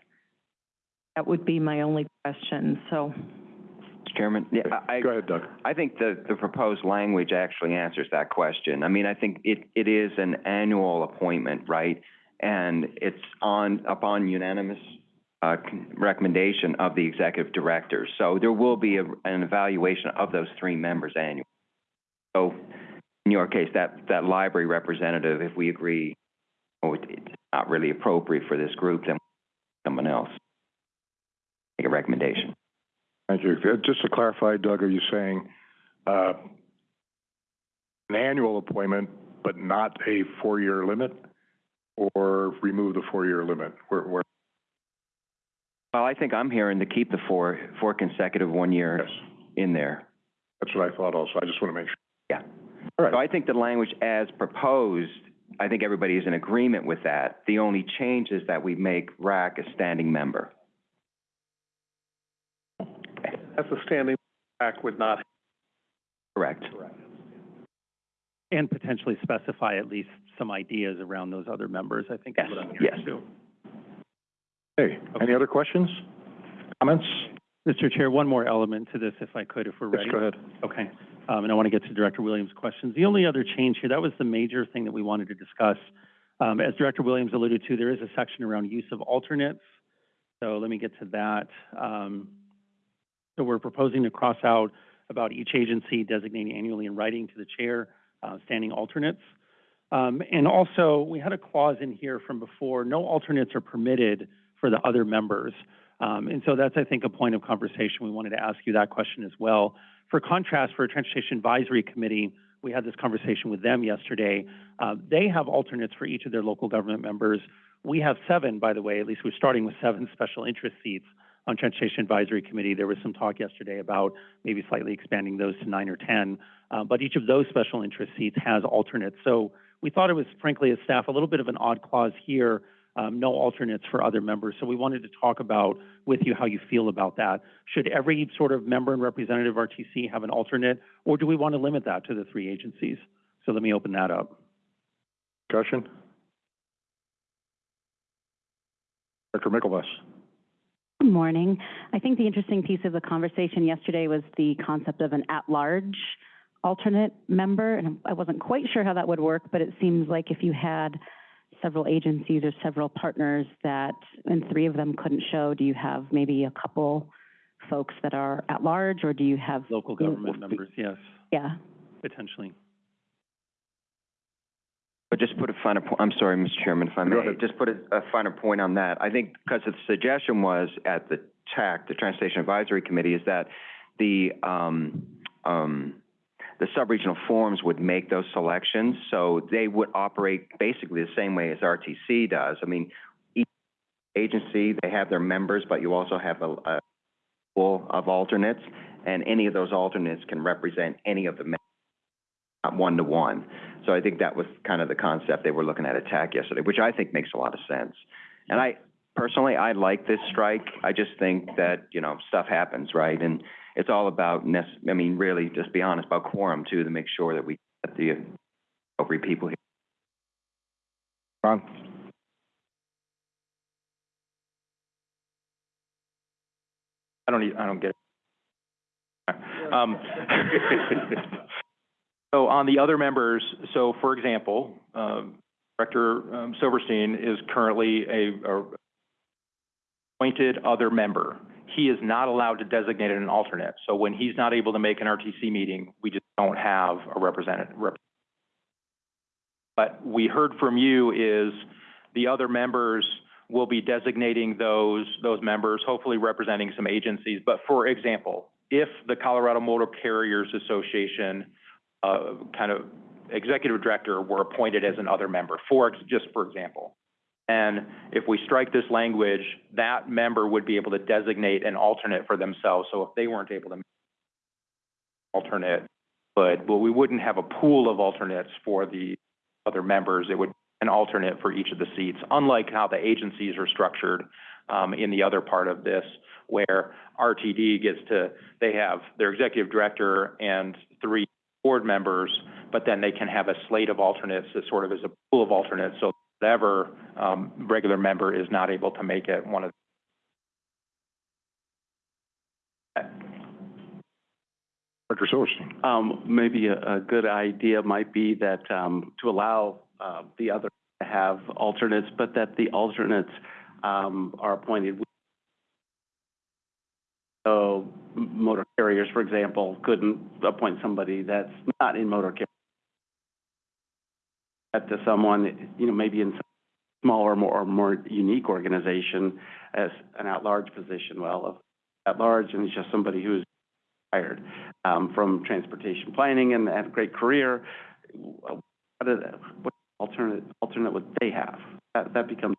That would be my only question, so. Chairman, yeah, I, Go ahead, Doug. I think the, the proposed language actually answers that question. I mean, I think it, it is an annual appointment, right? And it's on, upon unanimous, uh, recommendation of the executive director. So there will be a, an evaluation of those three members annually. So in your case, that, that library representative, if we agree, oh, it's not really appropriate for this group, then someone else. Make a recommendation. Thank you. Uh, Just to clarify, Doug, are you saying, uh, an annual appointment, but not a four-year limit? Or remove the four-year limit? Where, where, Well, I think I'm hearing to keep the four, four consecutive one year yes, in there. that's what I thought also. I just want to make sure. Yeah. All So right, I think the language as proposed, I think everybody is in agreement with that. The only change is that we make RAC a standing member. That's a standing back would not, Correct. And potentially specify at least some ideas around those other members, I think is what I'm hearing Yes, too. Hey, any other questions, comments? Mr. Chair, one more element to this, if I could, if we're Yes, ready. go ahead. Okay, um, and I want to get to Director Williams' questions. The only other change here, that was the major thing that we wanted to discuss. Um, as Director Williams alluded to, there is a section around use of alternates. So let me get to that. Um, so we're proposing to cross out about each agency designating annually in writing to the chair, uh, standing alternates. Um, and also, we had a clause in here from before, no alternates are permitted for the other members. Um, and so that's, I think, a point of conversation. We wanted to ask you that question as well. For contrast, for a Transportation Advisory Committee, we had this conversation with them yesterday. Uh, they have alternates for each of their local government members. We have seven, by the way, at least we're starting with seven special interest seats on Transportation Advisory Committee. There was some talk yesterday about maybe slightly expanding those to nine or 10. Uh, but each of those special interest seats has alternates. So we thought it was frankly as staff, a little bit of an odd clause here, um, no alternates for other members. So we wanted to talk about with you how you feel about that. Should every sort of member and representative of RTC have an alternate, or do we want to limit that to the three agencies? So let me open that up. Discussion? Director Mickelbus? Good morning. I think the interesting piece of the conversation yesterday was the concept of an at-large alternate member, and I wasn't quite sure how that would work, but it seems like if you had several agencies or several partners that, and three of them couldn't show, do you have maybe a couple folks that are at-large, or do you have? Local government members, yes, Yeah. potentially. But just put a finer point, I'm sorry, Mr. Chairman, if I Go may, just put a, a finer point on that. I think, because the suggestion was at the TAC, the Transportation Advisory Committee, is that the, um, um, the sub-regional forums would make those selections, so they would operate basically the same way as RTC does. I mean, each agency, they have their members, but you also have a, a pool of alternates, and any of those alternates can represent any of the members, not one-to-one. So I think that was kind of the concept they were looking at at TAC yesterday, which I think makes a lot of sense. And I, personally, I like this strike. I just think that, you know, stuff happens, right? And it's all about nec- I mean, really, just be honest, about quorum too, to make sure that we get the appropriate people here. Ron? I don't need, I don't get it. Um, so on the other members, so for example, um, Director um, Silverstein is currently a, a appointed other member. He is not allowed to designate an alternate. So when he's not able to make an RTC meeting, we just don't have a representative. rep- But we heard from you is the other members will be designating those, those members, hopefully representing some agencies. But for example, if the Colorado Motor Carriers Association, uh, kind of executive director were appointed as an other member, for, just for example. And if we strike this language, that member would be able to designate an alternate for themselves. So if they weren't able to alternate, but, well, we wouldn't have a pool of alternates for the other members. It would be an alternate for each of the seats, unlike how the agencies are structured um, in the other part of this, where RTD gets to, they have their executive director and three board members, but then they can have a slate of alternates that sort of is a pool of alternates. So whatever um, regular member is not able to make it, one of Director Silverstein? Um, maybe a, a good idea might be that, um, to allow, uh, the other to have alternates, but that the alternates, um, are appointed. So motor carriers, for example, couldn't appoint somebody that's not in motor carrier. That to someone, you know, maybe in some smaller, more, or more unique organization as an at-large position. Well, at-large and it's just somebody who's hired um, from transportation planning and had a great career. What, what alternate, alternate would they have? That, that becomes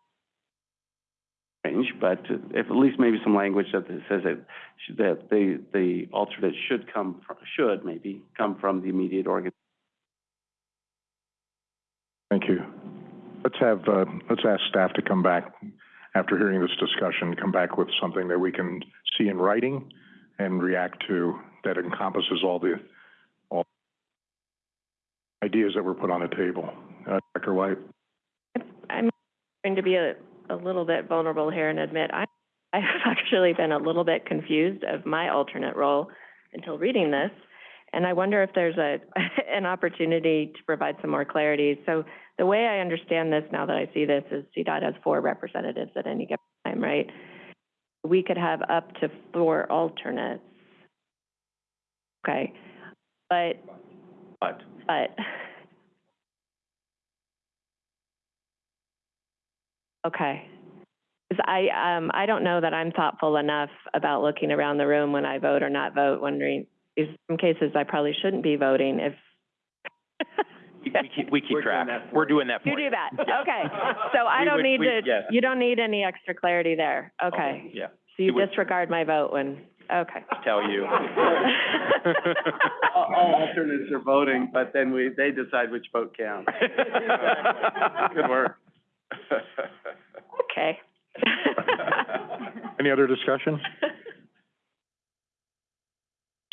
strange, but if at least maybe some language that says that, that the, the alternate should come, fr- should maybe come from the immediate organ. Thank you. Let's have, uh, let's ask staff to come back, after hearing this discussion, come back with something that we can see in writing and react to that encompasses all the, all ideas that were put on the table. Uh, Director White? I'm going to be a, a little bit vulnerable here and admit I, I have actually been a little bit confused of my alternate role until reading this. And I wonder if there's a, an opportunity to provide some more clarity. So the way I understand this now that I see this is CDOT has four representatives at any given time, right? We could have up to four alternates. Okay, but, But but. Okay. I, um, I don't know that I'm thoughtful enough about looking around the room when I vote or not vote, wondering, is some cases I probably shouldn't be voting if. we we keep, we keep track. We're doing that for You you. do that, okay. So I We don't would- need we- to, yes. you don't need any extra clarity there, okay. Yeah, So you we would- disregard my vote when, okay. tell you. All, all alternates are voting, but then we, they decide which vote counts. Good work. Okay. Any other discussion?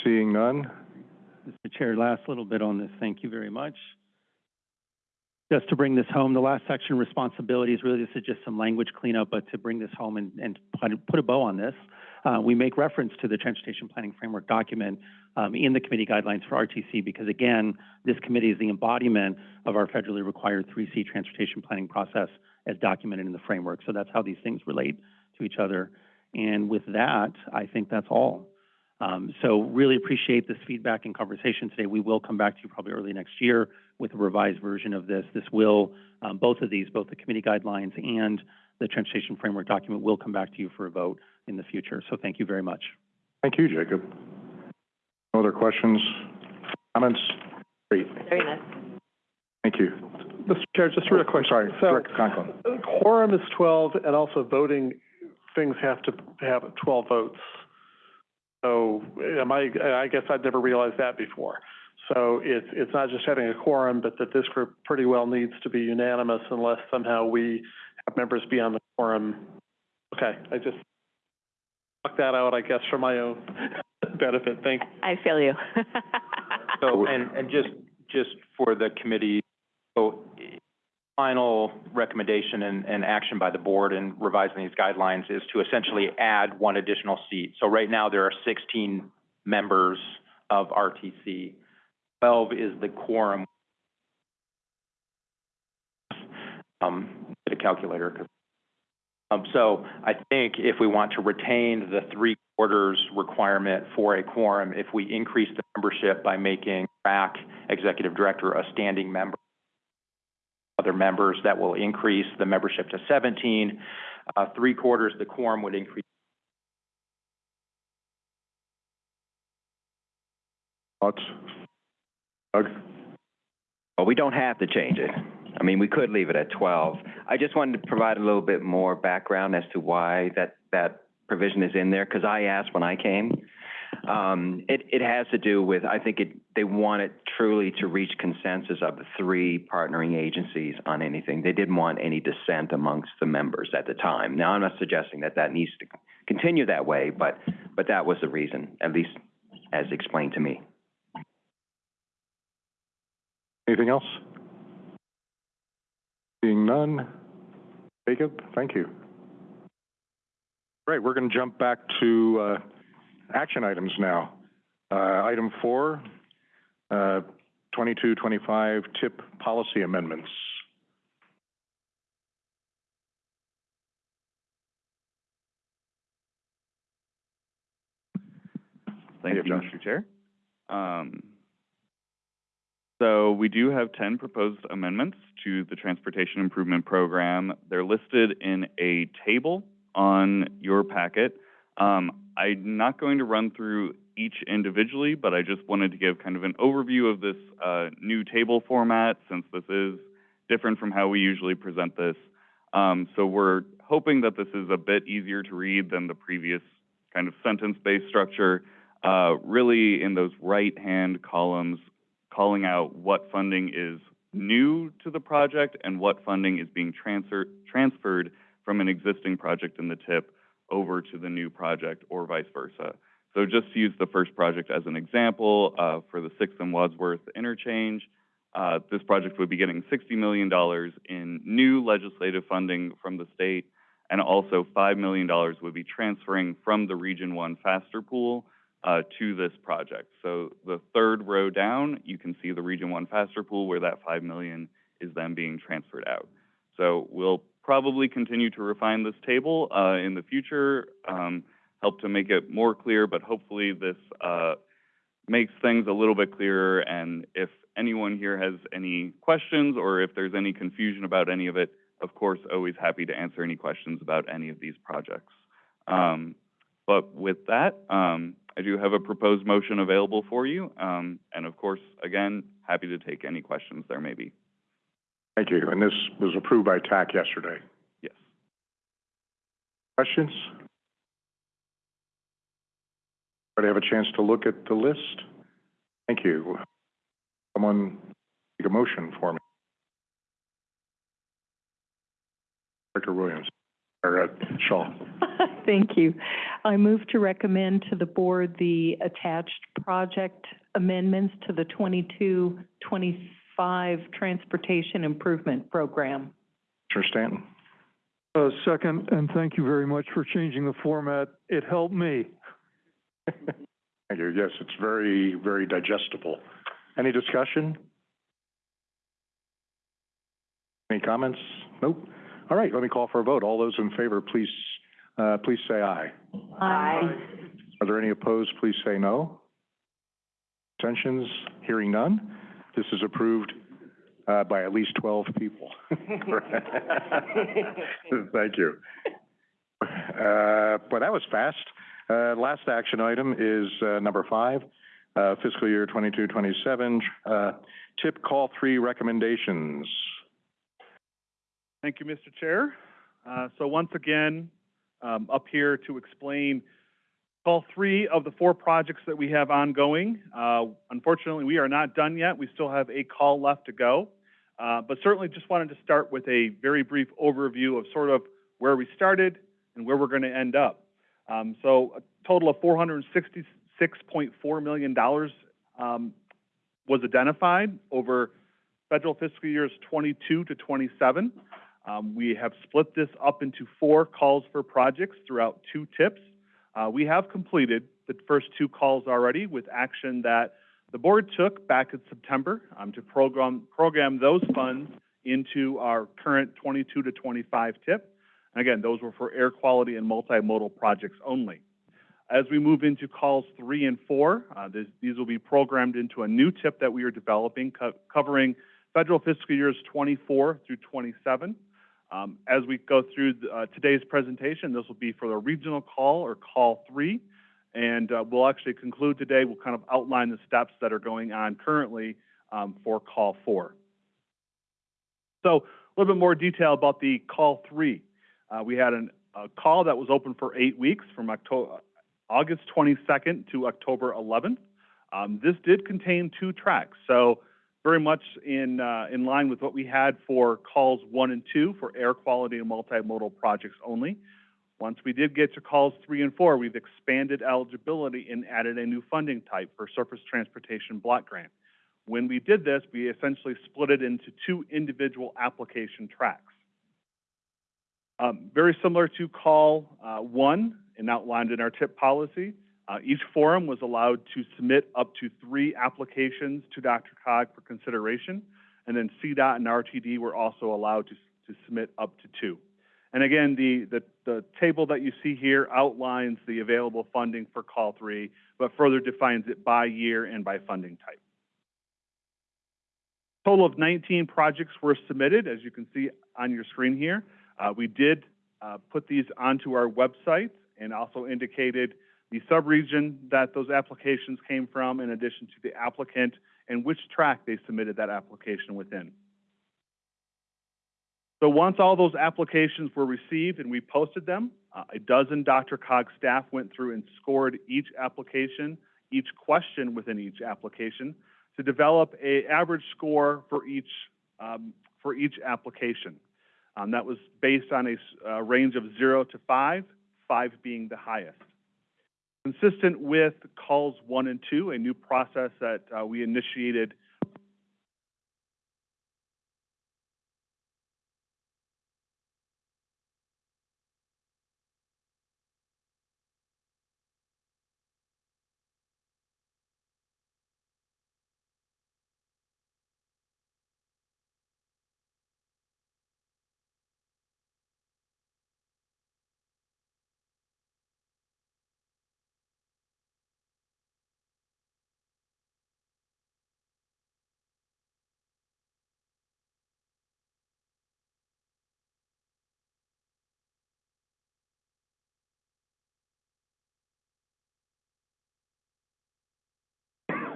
Seeing none? Mr. Chair, last little bit on this, thank you very much. just to bring this home, the last section, responsibilities, really this is just some language cleanup, but to bring this home and, and put, a bow on this, uh, we make reference to the Transportation Planning Framework document um, in the committee guidelines for RTC because again, this committee is the embodiment of our federally required 3C transportation planning process as documented in the framework. So that's how these things relate to each other. And with that, I think that's all. Um, so really appreciate this feedback and conversation today. We will come back to you probably early next year with a revised version of this. This will, um, both of these, both the committee guidelines and the transportation framework document will come back to you for a vote in the future. So thank you very much. Thank you, Jacob. No other questions, comments? Great, Very nice. thank you. Mr. Chair, just a real quick. Sorry, So, Director Conklin. quorum is twelve, and also voting, things have to have twelve votes. So, am I, I guess I'd never realized that before. So it's, it's not just having a quorum, but that this group pretty well needs to be unanimous unless somehow we have members beyond the quorum. Okay, I just knocked that out, I guess, for my own benefit. Thank you. I feel you. So, and, and just, just for the committee, so final recommendation and, and action by the board in revising these guidelines is to essentially add one additional seat. So right now, there are sixteen members of RTC. Twelve is the quorum. Um, get a calculator, um, so I think if we want to retain the three quarters requirement for a quorum, if we increase the membership by making RAC Executive Director a standing member, other members, that will increase the membership to seventeen. Uh, three quarters, the quorum would increase Thoughts? Doug? Well, we don't have to change it. I mean, we could leave it at twelve. I just wanted to provide a little bit more background as to why that, that provision is in there, because I asked when I came. Um, it, it has to do with, I think it, they want it truly to reach consensus of the three partnering agencies on anything. They didn't want any dissent amongst the members at the time. Now, I'm not suggesting that that needs to continue that way, but, but that was the reason, at least as explained to me. Anything else? Seeing none. Jacob, thank you. Right, we're going to jump back to uh, action items now. Uh, Item four, uh, 2225 TIP policy amendments. Thank you, Josh. Mr. Chair. Um, so we do have ten proposed amendments to the Transportation Improvement Program. They're listed in a table on your packet. Um, I'm not going to run through each individually, but I just wanted to give kind of an overview of this, uh, new table format, since this is different from how we usually present this. Um, so we're hoping that this is a bit easier to read than the previous kind of sentence-based structure uh, really in those right-hand columns, calling out what funding is new to the project and what funding is being transfer, transferred from an existing project in the TIP over to the new project or vice versa. So just to use the first project as an example, uh, for the Sixth and Wadsworth interchange, uh, this project would be getting $60 million in new legislative funding from the state, and also $5 million would be transferring from the Region 1 Faster Pool uh, to this project. So the third row down, you can see the Region One Faster Pool where that 5 million is then being transferred out. So we'll probably continue to refine this table, uh, in the future, um, help to make it more clear, but hopefully this, uh, makes things a little bit clearer. And if anyone here has any questions or if there's any confusion about any of it, of course, always happy to answer any questions about any of these projects. Um, but with that, um, I do have a proposed motion available for you. Um, and of course, again, happy to take any questions there may be. Thank you. And this was approved by TAC yesterday. Yes. Questions? Everybody have a chance to look at the list? Thank you. Someone make a motion for me. Director Williams, or uh, Shaw. Thank you. I move to recommend to the board the attached project amendments to the 22-23 five transportation improvement program. Commissioner Stanton? Uh, second, and thank you very much for changing the format. It helped me. Thank you. Yes, it's very, very digestible. Any discussion? Any comments? Nope. All right, let me call for a vote. All those in favor, please, uh, please say aye. Aye. Are there any opposed? Please say no. Abstentions? Hearing none. This is approved, uh, by at least twelve people. Thank you. Uh, boy, that was fast. Uh, last action item is, uh, number five, uh, fiscal year twenty-two, twenty-seven, uh, tip call three recommendations. Thank you, Mr. Chair. Uh, so once again, um, up here to explain all three of the four projects that we have ongoing. Uh, unfortunately, we are not done yet. We still have a call left to go. Uh, but certainly just wanted to start with a very brief overview of sort of where we started and where we're going to end up. Um, so a total of $466.4 million um, was identified over federal fiscal years 22 to 27. Um, we have split this up into four calls for projects throughout two tips. Uh, we have completed the first two calls already with action that the board took back in September um, to program, program those funds into our current 22 to 25 tip. And again, those were for air quality and multimodal projects only. As we move into calls three and four, uh, this, these will be programmed into a new tip that we are developing co covering federal fiscal years 24 through 27. Um, as we go through uh, today's presentation, this will be for the regional call or call three. And uh, we'll actually conclude today, we'll kind of outline the steps that are going on currently um, for call four. So a little bit more detail about the call three. Uh, we had an, a call that was open for eight weeks from October, August 22nd to October 11th. Um, this did contain two tracks. So very much in, uh, in line with what we had for calls one and two for air quality and multimodal projects only. Once we did get to calls three and four, we've expanded eligibility and added a new funding type for surface transportation block grant. When we did this, we essentially split it into two individual application tracks. Um, very similar to call uh, one and outlined in our tip policy, uh, each forum was allowed to submit up to three applications to DRCOG for consideration, and then CDOT and RTD were also allowed to, to submit up to two. And again, the, the, the table that you see here outlines the available funding for call three, but further defines it by year and by funding type. Total of 19 projects were submitted, as you can see on your screen here. Uh, we did uh, put these onto our website and also indicated the subregion that those applications came from, in addition to the applicant and which track they submitted that application within. So once all those applications were received and we posted them, uh, a dozen DRCOG staff went through and scored each application, each question within each application to develop a average score for each, um, for each application. Um, that was based on a uh, range of zero to five, five being the highest. Consistent with calls one and two, a new process that uh, we initiated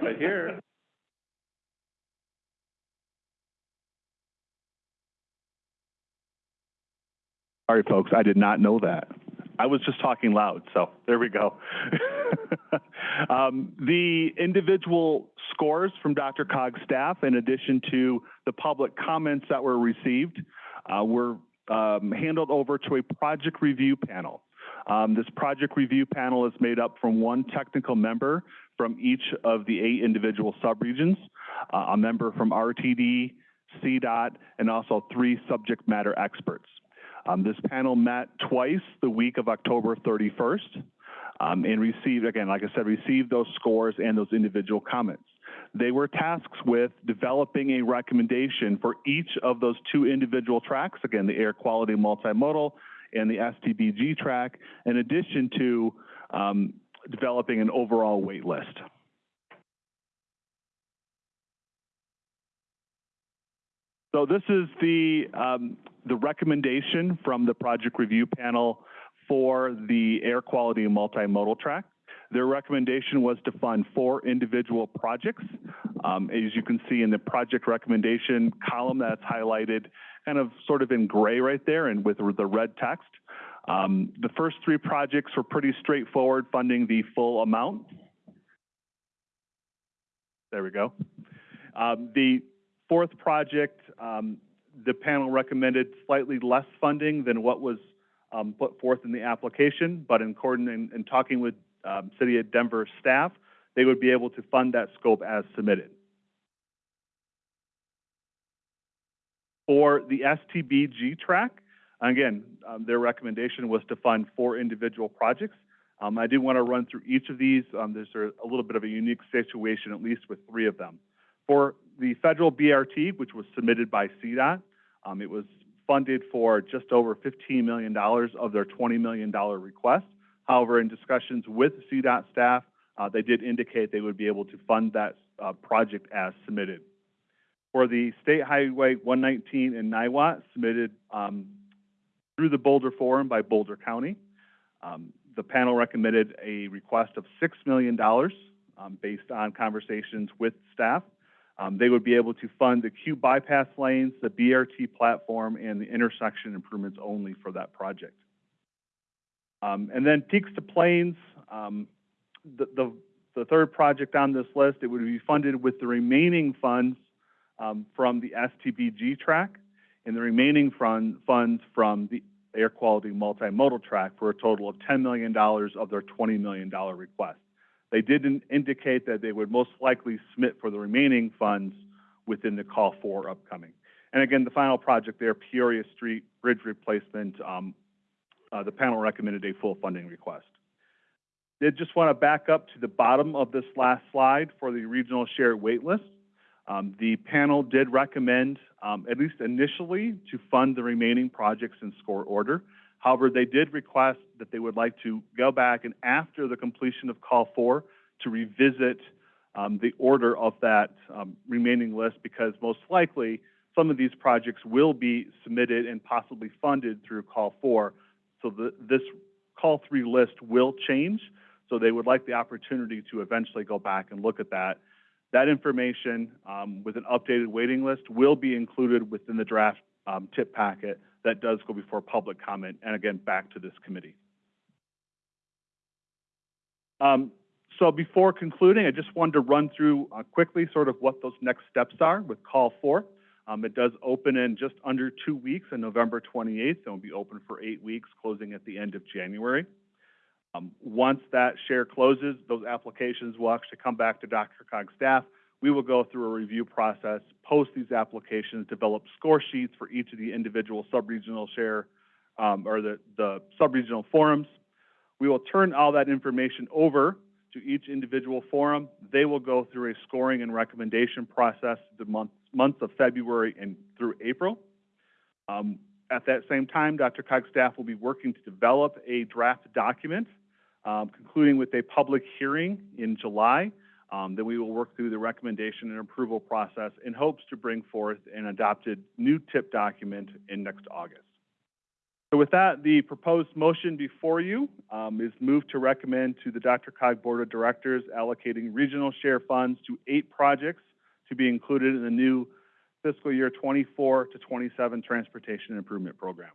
right here. Sorry, folks, I did not know that. I was just talking loud, so there we go. um, the individual scores from DRCOG staff, in addition to the public comments that were received, uh, were um, handled over to a project review panel. Um, this project review panel is made up from one technical member from each of the eight individual subregions. uh, a member from RTD, CDOT, and also three subject matter experts. Um, this panel met twice the week of October 31st um, and received, again, like I said, received those scores and those individual comments. They were tasked with developing a recommendation for each of those two individual tracks, again, the air quality multimodal and the STBG track, in addition to um, developing an overall wait list. So this is the, um, the recommendation from the project review panel for the air quality multimodal track. Their recommendation was to fund four individual projects. Um, as you can see in the project recommendation column that's highlighted kind of sort of in gray right there and with the red text. Um, the first three projects were pretty straightforward, funding the full amount. There we go. Um, the fourth project, um, the panel recommended slightly less funding than what was um, put forth in the application, but in in, in talking with um, City of Denver staff, they would be able to fund that scope as submitted. For the STBG track, again, um, their recommendation was to fund four individual projects. Um, I do want to run through each of these. Um, there's a, little bit of a unique situation, at least with three of them. For the federal BRT, which was submitted by CDOT, um, it was funded for just over $15 million of their $20 million request. However, in discussions with CDOT staff, uh, they did indicate they would be able to fund that uh, project as submitted. For the State Highway 119 in Niwot, submitted um, through the Boulder Forum by Boulder County, um, the panel recommended a request of $6 million um, based on conversations with staff. Um, they would be able to fund the queue bypass lanes, the BRT platform, and the intersection improvements only for that project. Um, and then Peaks to Plains, um, the, the, the, third project on this list, it would be funded with the remaining funds um, from the STBG track and the remaining fund, funds from the air quality multimodal track for a total of $10 million of their $20 million request. They didn't indicate that they would most likely submit for the remaining funds within the call four upcoming. And again, the final project there, Peoria Street Bridge Replacement, um, uh, the panel recommended a full funding request. Did just want to back up to the bottom of this last slide for the regional shared wait list. Um, the panel did recommend, um, at least initially, to fund the remaining projects in score order. However, they did request that they would like to go back and after the completion of call four to revisit um, the order of that um, remaining list because most likely some of these projects will be submitted and possibly funded through call four. So the, this call three list will change. So they would like the opportunity to eventually go back and look at that. That information um, with an updated waiting list will be included within the draft um, tip packet that does go before public comment and again back to this committee. Um, so before concluding, I just wanted to run through uh, quickly sort of what those next steps are with call four. Um, it does open in just under two weeks on November 28th and will be open for eight weeks, closing at the end of January. Um, once that share closes, those applications will actually come back to DRCOG staff. We will go through a review process, post these applications, develop score sheets for each of the individual sub-regional share um, or the, the sub-regional forums. We will turn all that information over to each individual forum. They will go through a scoring and recommendation process the month, months of February and through April. Um, at that same time, DRCOG staff will be working to develop a draft document, um, concluding with a public hearing in July. Um, then we will work through the recommendation and approval process in hopes to bring forth an adopted new TIP document in next August. So with that, the proposed motion before you um, is moved to recommend to the DRCOG Board of Directors allocating regional share funds to eight projects to be included in the new fiscal year 24 to 27 Transportation Improvement Program.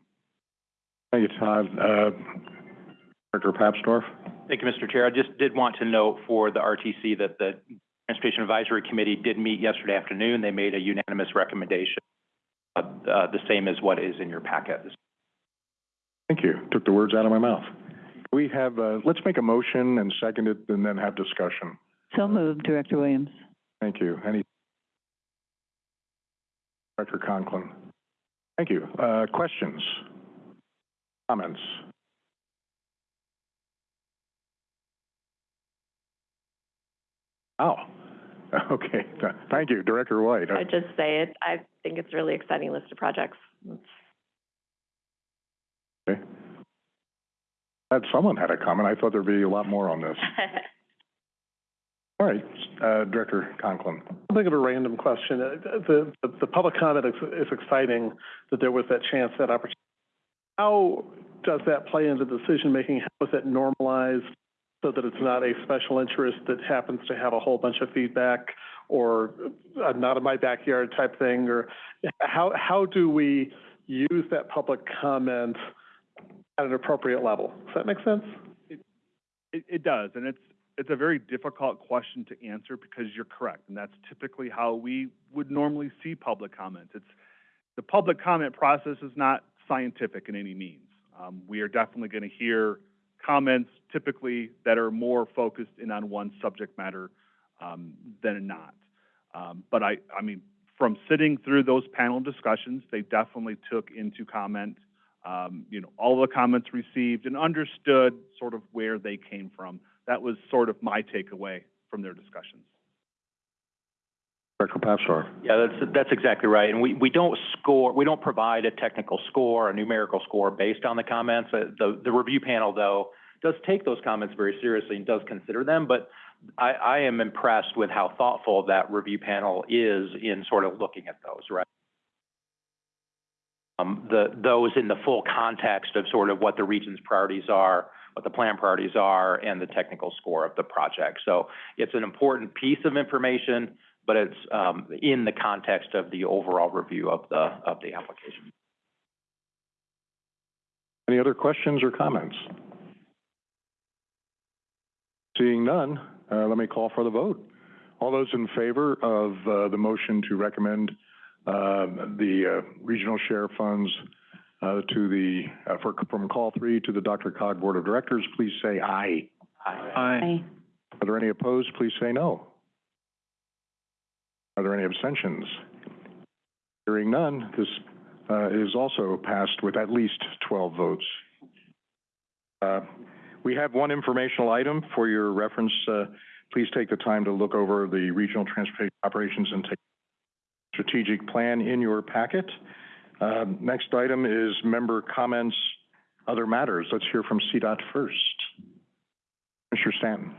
Thank you, Todd. Uh, Director Papsdorf? Thank you, Mr. Chair. I just did want to note for the RTC that the Transportation Advisory Committee did meet yesterday afternoon. They made a unanimous recommendation, uh, uh, the same as what is in your packet. Thank you. Took the words out of my mouth. We have, uh, let's make a motion and second it and then have discussion. So moved, Director Williams. Thank you. Any Director Conklin. Thank you. Uh, questions? Comments? Oh, okay. Thank you, Director White. I'd just say it, I think it's a really exciting list of projects. Okay. Had someone had a comment. I thought there'd be a lot more on this. All right, uh, Director Conklin. I'll think of a random question. Uh, The, the, the public comment is, is exciting that there was that chance, that opportunity. How does that play into decision-making? How is that normalized so that it's not a special interest that happens to have a whole bunch of feedback or uh, not in my backyard type thing? Or how, how do we use that public comment at an appropriate level? Does that make sense? It, it does, and it's, it's a very difficult question to answer because you're correct, and that's typically how we would normally see public comment. It's, the public comment process is not scientific in any means. Um, we are definitely going to hear comments typically that are more focused in on one subject matter um, than not. Um, but I, I mean, from sitting through those panel discussions, they definitely took into comment, um, you know, all the comments received and understood sort of where they came from. That was sort of my takeaway from their discussions. Director. Yeah, that's, that's exactly right. And we, we don't score, we don't provide a technical score, a numerical score based on the comments. Uh, The, the review panel, though, does take those comments very seriously and does consider them, but I, I am impressed with how thoughtful that review panel is in sort of looking at those, right? Um, the, those in the full context of sort of what the region's priorities are, what the plan priorities are, and the technical score of the project. So it's an important piece of information, but it's, um, in the context of the overall review of the, of the application. Any other questions or comments? Seeing none, uh, let me call for the vote. All those in favor of, uh, the motion to recommend, uh, the, uh, regional share funds, uh, to the, uh, for, from call three to the DRCOG Board of Directors, please say aye. Aye. Are there any opposed? Please say no. Are there any abstentions? Hearing none, this uh, is also passed with at least 12 votes. Uh, We have one informational item for your reference. Uh, Please take the time to look over the Regional Transportation Operations and Strategic Plan in your packet. Um, Next item is member comments, other matters. Let's hear from CDOT first. Mr. Stanton.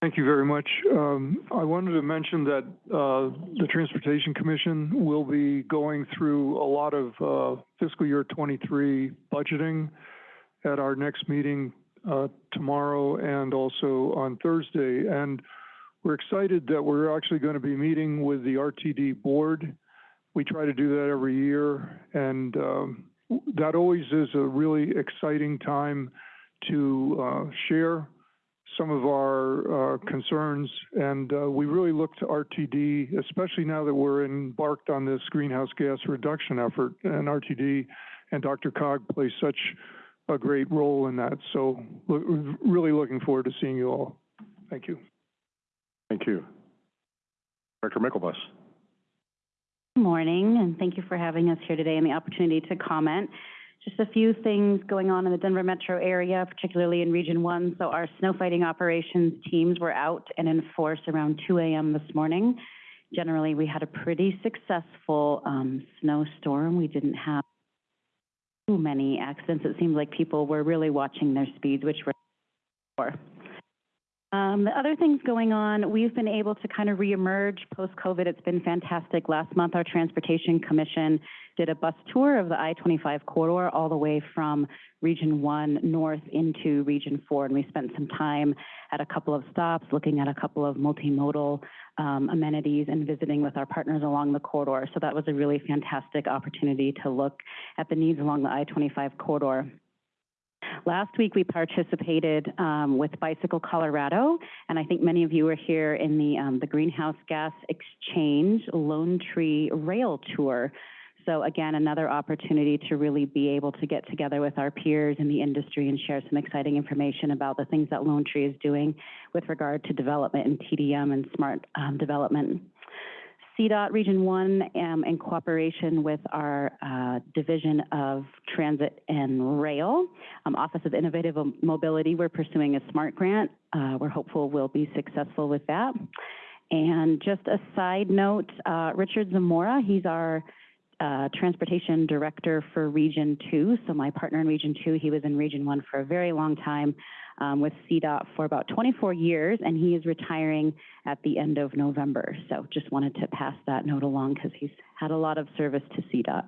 Thank you very much. Um, I wanted to mention that, uh, the Transportation Commission will be going through a lot of, uh, fiscal year twenty-three budgeting at our next meeting, uh, tomorrow and also on Thursday. And we're excited that we're actually going to be meeting with the RTD board. We try to do that every year, and, um, that always is a really exciting time to, uh, share some of our uh, concerns, and uh, we really look to RTD, especially now that we're embarked on this greenhouse gas reduction effort, and RTD and DRCOG play such a great role in that. So lo- really looking forward to seeing you all. Thank you. Thank you. Director Myklebust. Good morning, and thank you for having us here today and the opportunity to comment. Just a few things going on in the Denver metro area, particularly in Region One. So our snow fighting operations teams were out and in force around two AM this morning. Generally, we had a pretty successful, um, snowstorm. We didn't have too many accidents. It seemed like people were really watching their speeds, which were. Um, the other things going on, we've been able to kind of reemerge post-COVID. It's been fantastic. Last month, our Transportation Commission did a bus tour of the I-25 corridor all the way from Region 1 north into Region 4, and we spent some time at a couple of stops, looking at a couple of multimodal um, amenities and visiting with our partners along the corridor. So that was a really fantastic opportunity to look at the needs along the I-25 corridor. Last week, we participated um, with Bicycle Colorado, and I think many of you were here in the, um, the Greenhouse Gas Exchange Lone Tree Rail Tour. So again, another opportunity to really be able to get together with our peers in the industry and share some exciting information about the things that Lone Tree is doing with regard to development and TDM and smart um, development. CDOT Region One, um, in cooperation with our, uh, Division of Transit and Rail, um, Office of Innovative Mobility, we're pursuing a SMART grant. Uh, we're hopeful we'll be successful with that. And just a side note, uh, Richard Zamora, he's our, uh, Transportation Director for Region Two. So my partner in Region Two, he was in Region One for a very long time, um, with CDOT for about twenty-four years, and he is retiring at the end of November. So just wanted to pass that note along because he's had a lot of service to CDOT.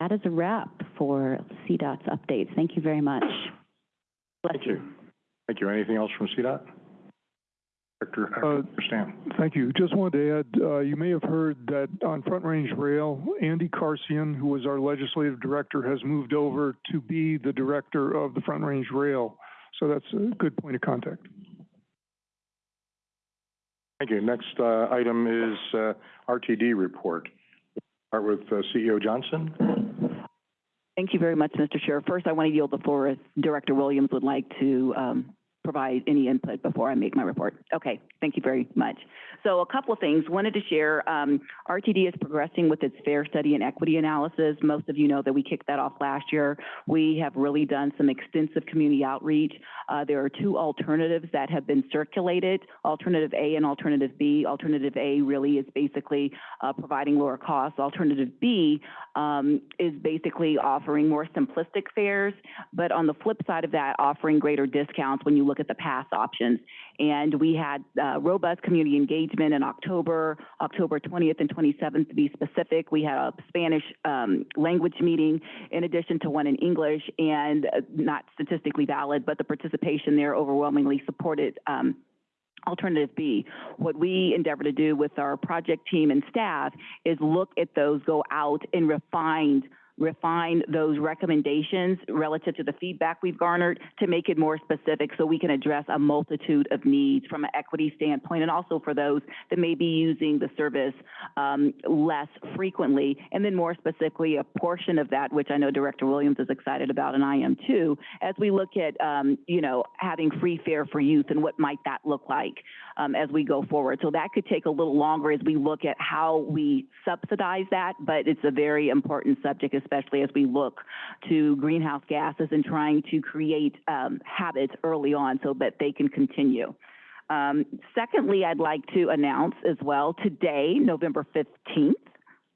That is a wrap for CDOT's updates. Thank you very much. Thank you. Thank you. Anything else from CDOT? Director, uh, Director Stan? Thank you. Just wanted to add, uh, you may have heard that on Front Range Rail, Andy Karsian, who was our legislative director, has moved over to be the director of the Front Range Rail. So that's a good point of contact. Thank you. Next, uh, item is, uh, RTD report. Start with, uh, CEO Johnson. Thank you very much, Mr. Chair. First, I want to yield the floor if Director Williams would like to um, provide any input before I make my report. Okay, thank you very much. So a couple of things. Wanted to share, um, RTD is progressing with its fare study and equity analysis. Most of you know that we kicked that off last year. We have really done some extensive community outreach. Uh, there are two alternatives that have been circulated, Alternative A and Alternative B. Alternative A really is basically uh, providing lower costs. Alternative B um, is basically offering more simplistic fares, but on the flip side of that, offering greater discounts when you look at the past options. And we had uh, robust community engagement in October, October 20th and 27th to be specific. We had a Spanish um, language meeting in addition to one in English, and uh, not statistically valid, but the participation there overwhelmingly supported um, Alternative B. What we endeavor to do with our project team and staff is look at those, go out and refine refine those recommendations relative to the feedback we've garnered to make it more specific so we can address a multitude of needs from an equity standpoint and also for those that may be using the service um, less frequently. And then more specifically, a portion of that, which I know Director Williams is excited about and I am too, as we look at, um, you know, having free fare for youth and what might that look like um, as we go forward. So that could take a little longer as we look at how we subsidize that, but it's a very important subject, especially as we look to greenhouse gases and trying to create um, habits early on so that they can continue. Um, secondly, I'd like to announce as well today, November 15th,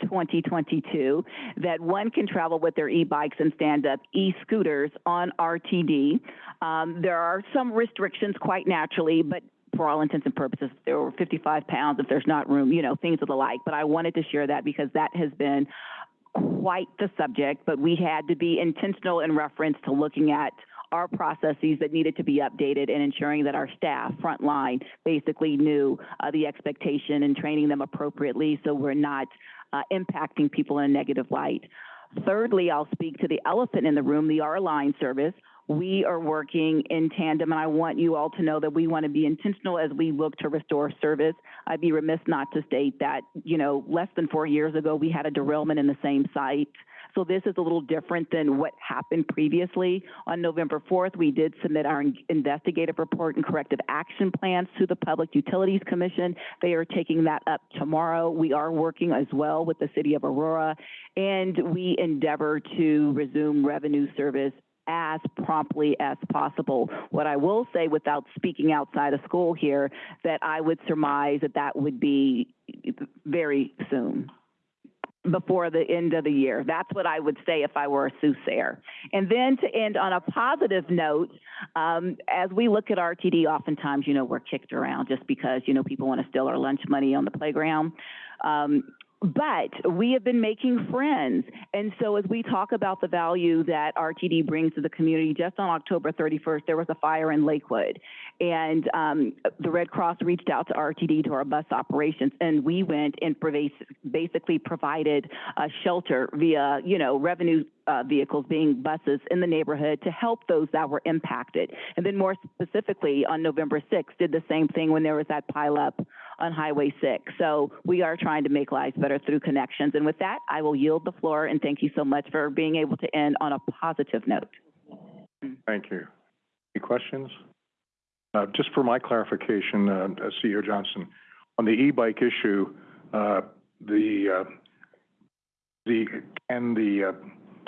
2022, that one can travel with their e-bikes and stand-up e-scooters on RTD. Um, there are some restrictions quite naturally, but for all intents and purposes, if they're 55 pounds, if there's not room, you know, things of the like. But I wanted to share that because that has been quite the subject, but we had to be intentional in reference to looking at our processes that needed to be updated and ensuring that our staff, frontline, basically knew uh, the expectation and training them appropriately so we're not uh, impacting people in a negative light. Thirdly, I'll speak to the elephant in the room, the R-Line service. We are working in tandem, and I want you all to know that we want to be intentional as we look to restore service. I'd be remiss not to state that, you know, less than four years ago, we had a derailment in the same site. So this is a little different than what happened previously. On November 4th, we did submit our investigative report and corrective action plans to the Public Utilities Commission. They are taking that up tomorrow. We are working as well with the City of Aurora, and we endeavor to resume revenue service as promptly as possible. What I will say without speaking outside of school here, that I would surmise that that would be very soon before the end of the year. That's what I would say if I were a soothsayer. And then to end on a positive note, um, as we look at RTD, oftentimes, you know, we're kicked around just because, you know, people want to steal our lunch money on the playground. Um, but we have been making friends. And so as we talk about the value that RTD brings to the community, just on October 31st, there was a fire in Lakewood. And um, the Red Cross reached out to RTD, to our bus operations, and we went and basically provided a shelter via, you know, revenue uh, vehicles being buses in the neighborhood to help those that were impacted. And then more specifically, on November 6th, did the same thing when there was that pileup on Highway 6. So we are trying to make lives better through connections. And with that, I will yield the floor and thank you so much for being able to end on a positive note. Thank you. Any questions? Uh, just for my clarification, uh, uh, CEO Johnson, on the e-bike issue, uh, the, uh, the, and the,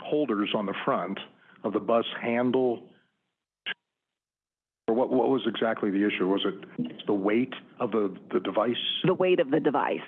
holders on the front of the bus handle, or what, what was exactly the issue? Was it the weight of the, the device? The weight of the device,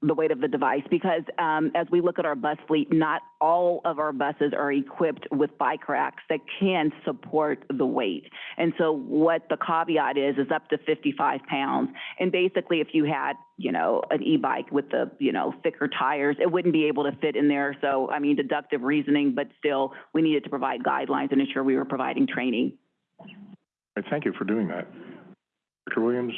the weight of the device, because, um, as we look at our bus fleet, not all of our buses are equipped with bike racks that can support the weight. And so what the caveat is, is up to fifty-five pounds. And basically, if you had, you know, an e-bike with the, you know, thicker tires, it wouldn't be able to fit in there. So, I mean, deductive reasoning, but still, we needed to provide guidelines and ensure we were providing training. Thank you for doing that. Dr. Williams?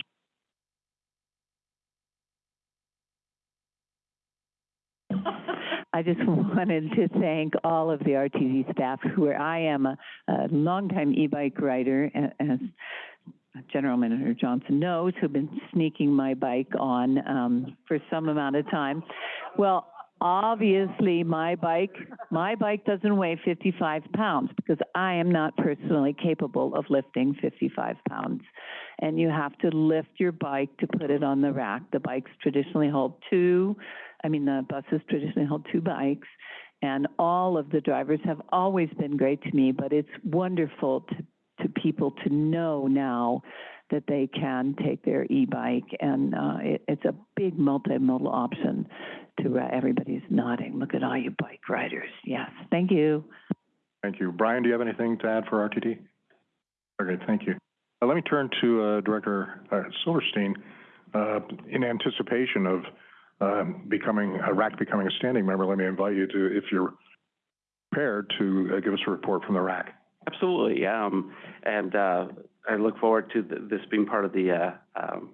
I just wanted to thank all of the RTD staff who I am a, a longtime e-bike rider, as General Manager Johnson knows, who've been sneaking my bike on, um, for some amount of time. Well, obviously, my bike, my bike doesn't weigh fifty-five pounds because I am not personally capable of lifting fifty-five pounds. And you have to lift your bike to put it on the rack. The bikes traditionally hold two, I mean, the buses traditionally hold two bikes, and all of the drivers have always been great to me, but it's wonderful to, to people to know now that they can take their e-bike, and, uh, it, it's a big multimodal option to, uh, everybody's nodding. Look at all you bike riders. Yes, thank you. Thank you. Brian, do you have anything to add for RTD? Okay, thank you. Uh, let me turn to, uh, Director, uh, Silverstein. Uh, in anticipation of, um, becoming, Iraq becoming a standing member, let me invite you to, if you're prepared, to, uh, give us a report from the. Absolutely, um, and, uh, I look forward to th- this being part of the, uh, um,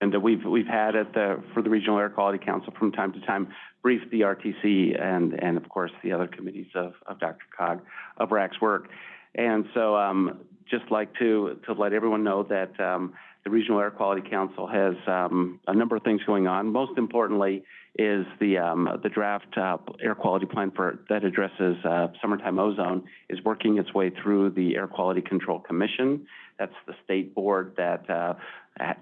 and that we've, we've had at the, for the Regional Air Quality Council from time to time, brief the RTC and, and of course, the other committees of, of Dr. Cog, of RAQC's work. And so, um, just like to, to let everyone know that, um, the Regional Air Quality Council has, um, a number of things going on. Most importantly is the, um, the draft, uh, air quality plan for, that addresses, uh, summertime ozone is working its way through the Air Quality Control Commission. That's the state board that, uh,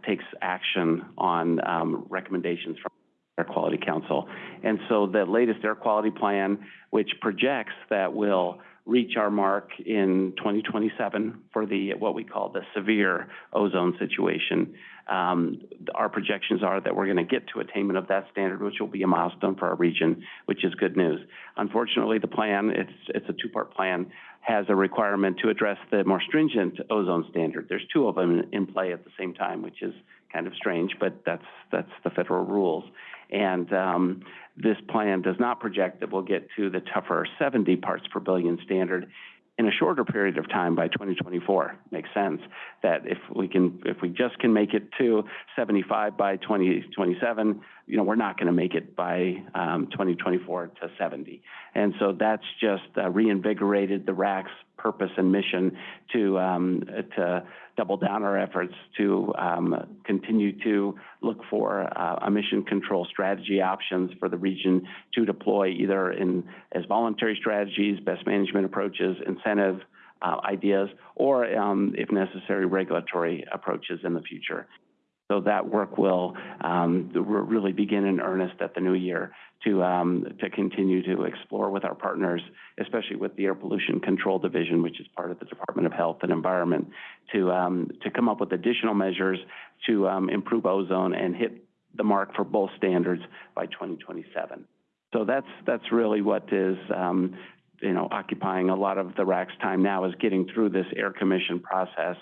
takes action on, um, recommendations from Air Quality Council. And so the latest air quality plan, which projects that we'll reach our mark in 2027 for the, what we call the severe ozone situation. Um, our projections are that we're going to get to attainment of that standard, which will be a milestone for our region, which is good news. Unfortunately, the plan, it's, it's a two-part plan, has a requirement to address the more stringent ozone standard. There's two of them in play at the same time, which is kind of strange, but that's, that's the federal rules. And, um, this plan does not project that we'll get to the tougher seventy parts per billion standard in a shorter period of time by twenty twenty-four. Makes sense that if we can, if we just can make it to seventy-five by twenty twenty-seven, you know, we're not gonna make it by, um, twenty twenty-four to seventy. And so that's just uh, reinvigorated the RAQC's purpose and mission to, um, to double down our efforts to, um, continue to look for, uh, emission control strategy options for the region to deploy either in, as voluntary strategies, best management approaches, incentive, uh, ideas, or, um, if necessary, regulatory approaches in the future. So that work will, um, really begin in earnest at the new year to, um, to continue to explore with our partners, especially with the Air Pollution Control Division, which is part of the Department of Health and Environment, to, um, to come up with additional measures to, improve ozone and hit the mark for both standards by twenty twenty-seven. So that's, that's really what is, you know, occupying a lot of the RAQC's time now is getting through this air commission process.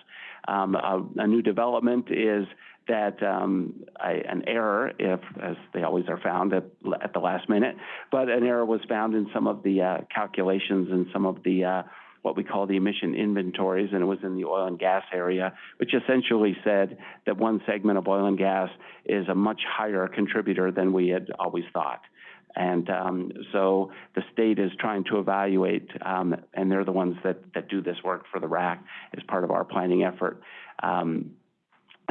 A new development is that, um, I, an error, if, as they always are found at, at the last minute, but an error was found in some of the, uh, calculations and some of the, uh, what we call the emission inventories, and it was in the oil and gas area, which essentially said that one segment of oil and gas is a much higher contributor than we had always thought. And um, so the state is trying to evaluate, um, and they're the ones that, that do this work for the RAQC as part of our planning effort. Um,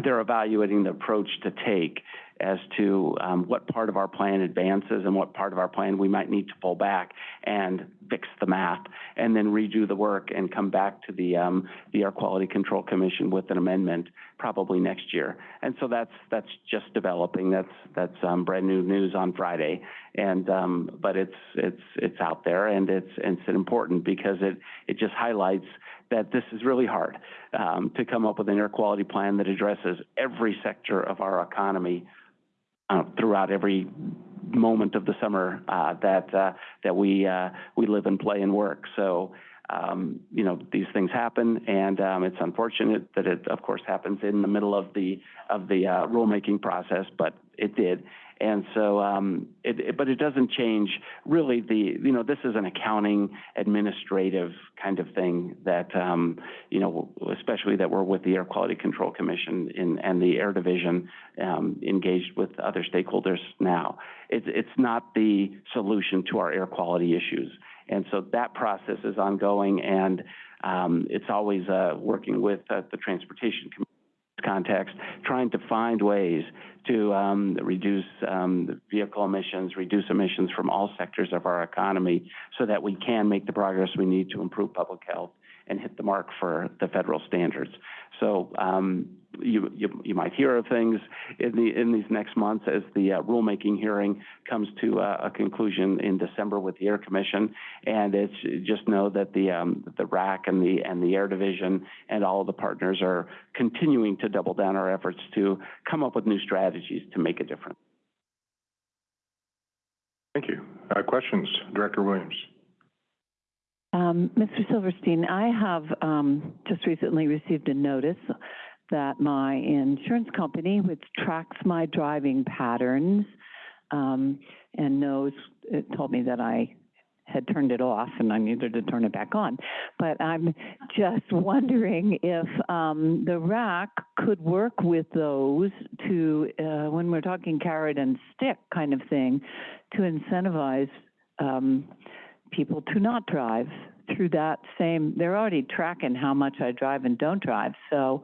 they're evaluating the approach to take as to, um, what part of our plan advances and what part of our plan we might need to pull back and fix the math, and then redo the work and come back to the, um, the Air Quality Control Commission with an amendment probably next year. And so that's, that's just developing. That's, that's, um, brand new news on Friday. And, um, but it's, it's, it's out there and it's, it's important because it, it just highlights that this is really hard, um, to come up with an air quality plan that addresses every sector of our economy, uh, throughout every moment of the summer, uh, that, uh, that we, uh, we live and play and work. So, um, you know, these things happen, and um, it's unfortunate that it, of course, happens in the middle of the of the uh, rulemaking process, but it did. And so, um, it, but it doesn't change really the, you know, this is an accounting administrative kind of thing that, um, you know, especially that we're with the Air Quality Control Commission in, and the Air Division, um, engaged with other stakeholders now. It's, it's not the solution to our air quality issues. And so that process is ongoing, and it's always uh, working with uh, the Transportation Commission context, trying to find ways to um, reduce um, vehicle emissions, reduce emissions from all sectors of our economy, so that we can make the progress we need to improve public health and hit the mark for the federal standards. So um, you, you, you might hear of things in the in these next months as the uh, rulemaking hearing comes to uh, a conclusion in December with the Air Commission, and it's just know that the um, the RAQC and the and the Air Division and all of the partners are continuing to double down our efforts to come up with new strategies to make a difference. Thank you. Uh, questions, Director Williams? Um, Mr. Silverstein, I have, um, just recently received a notice that my insurance company, which tracks my driving patterns, um, and knows, it told me that I had turned it off and I needed to turn it back on. But I'm just wondering if, um, the RAQC could work with those to, uh, when we're talking carrot and stick kind of thing, to incentivize, um, people to not drive through that same, they're already tracking how much I drive and don't drive. So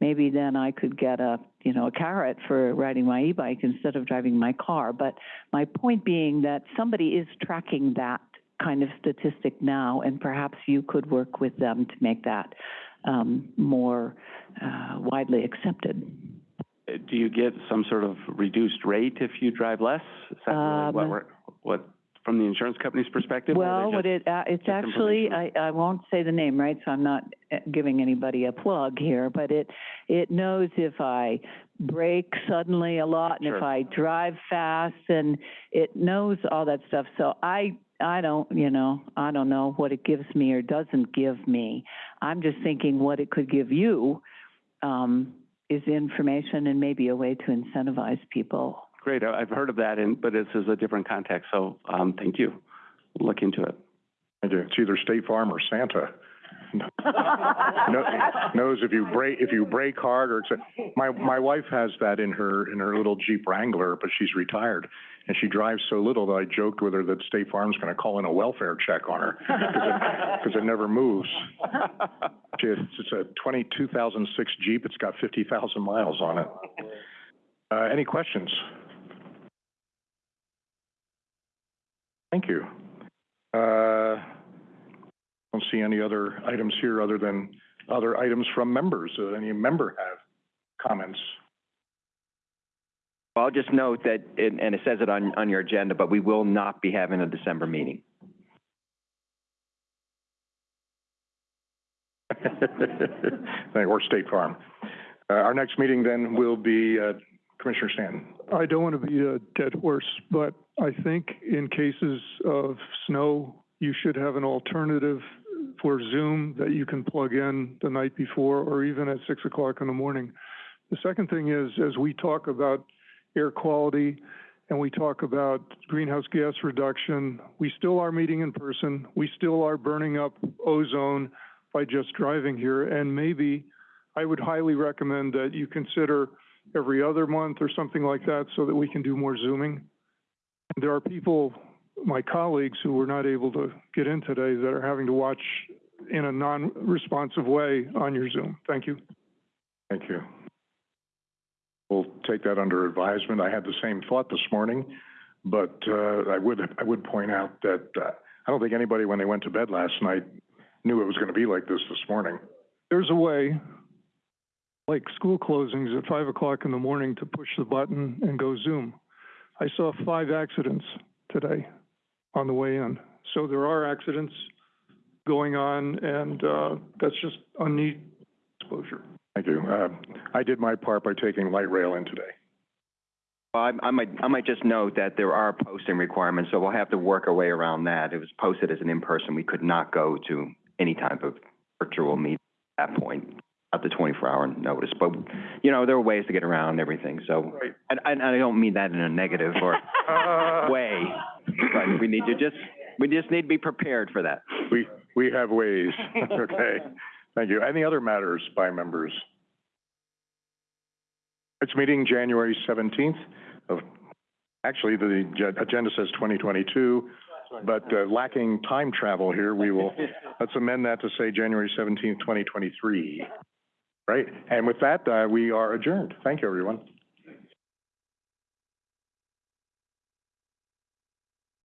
maybe then I could get a, you know, a carrot for riding my e-bike instead of driving my car. But my point being that somebody is tracking that kind of statistic now, and perhaps you could work with them to make that um, more uh, widely accepted. Uh, Do you get some sort of reduced rate if you drive less? Is that really what Um, what, from the insurance company's perspective? or Well, what just- it, uh, it's actually, I, I won't say the name, right, so I'm not uh, giving anybody a plug here, but it, it knows if I brake suddenly a lot and if Sure. I drive fast and it knows all that stuff. So I, I don't, you know, I don't know what it gives me or doesn't give me. I'm just thinking what it could give you, um, is information and maybe a way to incentivize people Great, I- I've heard of that, and, but this is a different context, so, um, thank you. Look into it. Thank you. It's either State Farm or Santa. Kno- Knows if you brake, if you brake hard or it's a, my, my wife has that in her, in her little Jeep Wrangler, but she's retired. And she drives so little that I joked with her that State Farm's gonna call in a welfare check on her, because it, 'cause it never moves. She, has- it's a twenty-two thousand six Jeep, it's got fifty thousand miles on it. Uh, any questions? Thank you. Uh, don't see any other items here other than other items from members. Uh, any member have comments? I'll just note that, and and it says it on, on your agenda, but we will not be having a December meeting. Or State Farm. Uh, our next meeting then will be, uh, Commissioner Stanton. I don't want to be a dead horse, but I think in cases of snow, you should have an alternative for Zoom that you can plug in the night before or even at six o'clock in the morning. The second thing is, as we talk about air quality and we talk about greenhouse gas reduction, we still are meeting in person. We still are burning up ozone by just driving here. And maybe I would highly recommend that you consider every other month or something like that so that we can do more Zooming. There are people, my colleagues who were not able to get in today that are having to watch in a non-responsive way on your Zoom. Thank you. Thank you. we'll take that under advisement. I had the same thought this morning, but, uh, I would, I would point out that, uh, I don't think anybody, when they went to bed last night, knew it was gonna be like this this morning. There's a way, like school closings at five o'clock in the morning, to push the button and go Zoom. I saw five accidents today on the way in. So there are accidents going on, and, uh, that's just unneeded exposure. Thank you. Uh, I did my part by taking light rail in today. Well, I, I might, I might just note that there are posting requirements, so we'll have to work our way around that. It was posted as an in-person, we could not go to any type of virtual meeting at that point, up the 24 hour notice. But, you know, there are ways to get around everything. So, Right. and, and I don't mean that in a negative or way, but we need to just, we just need to be prepared for that. We, we have ways. Okay. Thank you. Any other matters by members? It's meeting January 17th of, actually, the agenda says 2022, but uh, lacking time travel here, we will, let's amend that to say January 17th, 2023. Great. And with that, uh, we are adjourned. Thank you, everyone.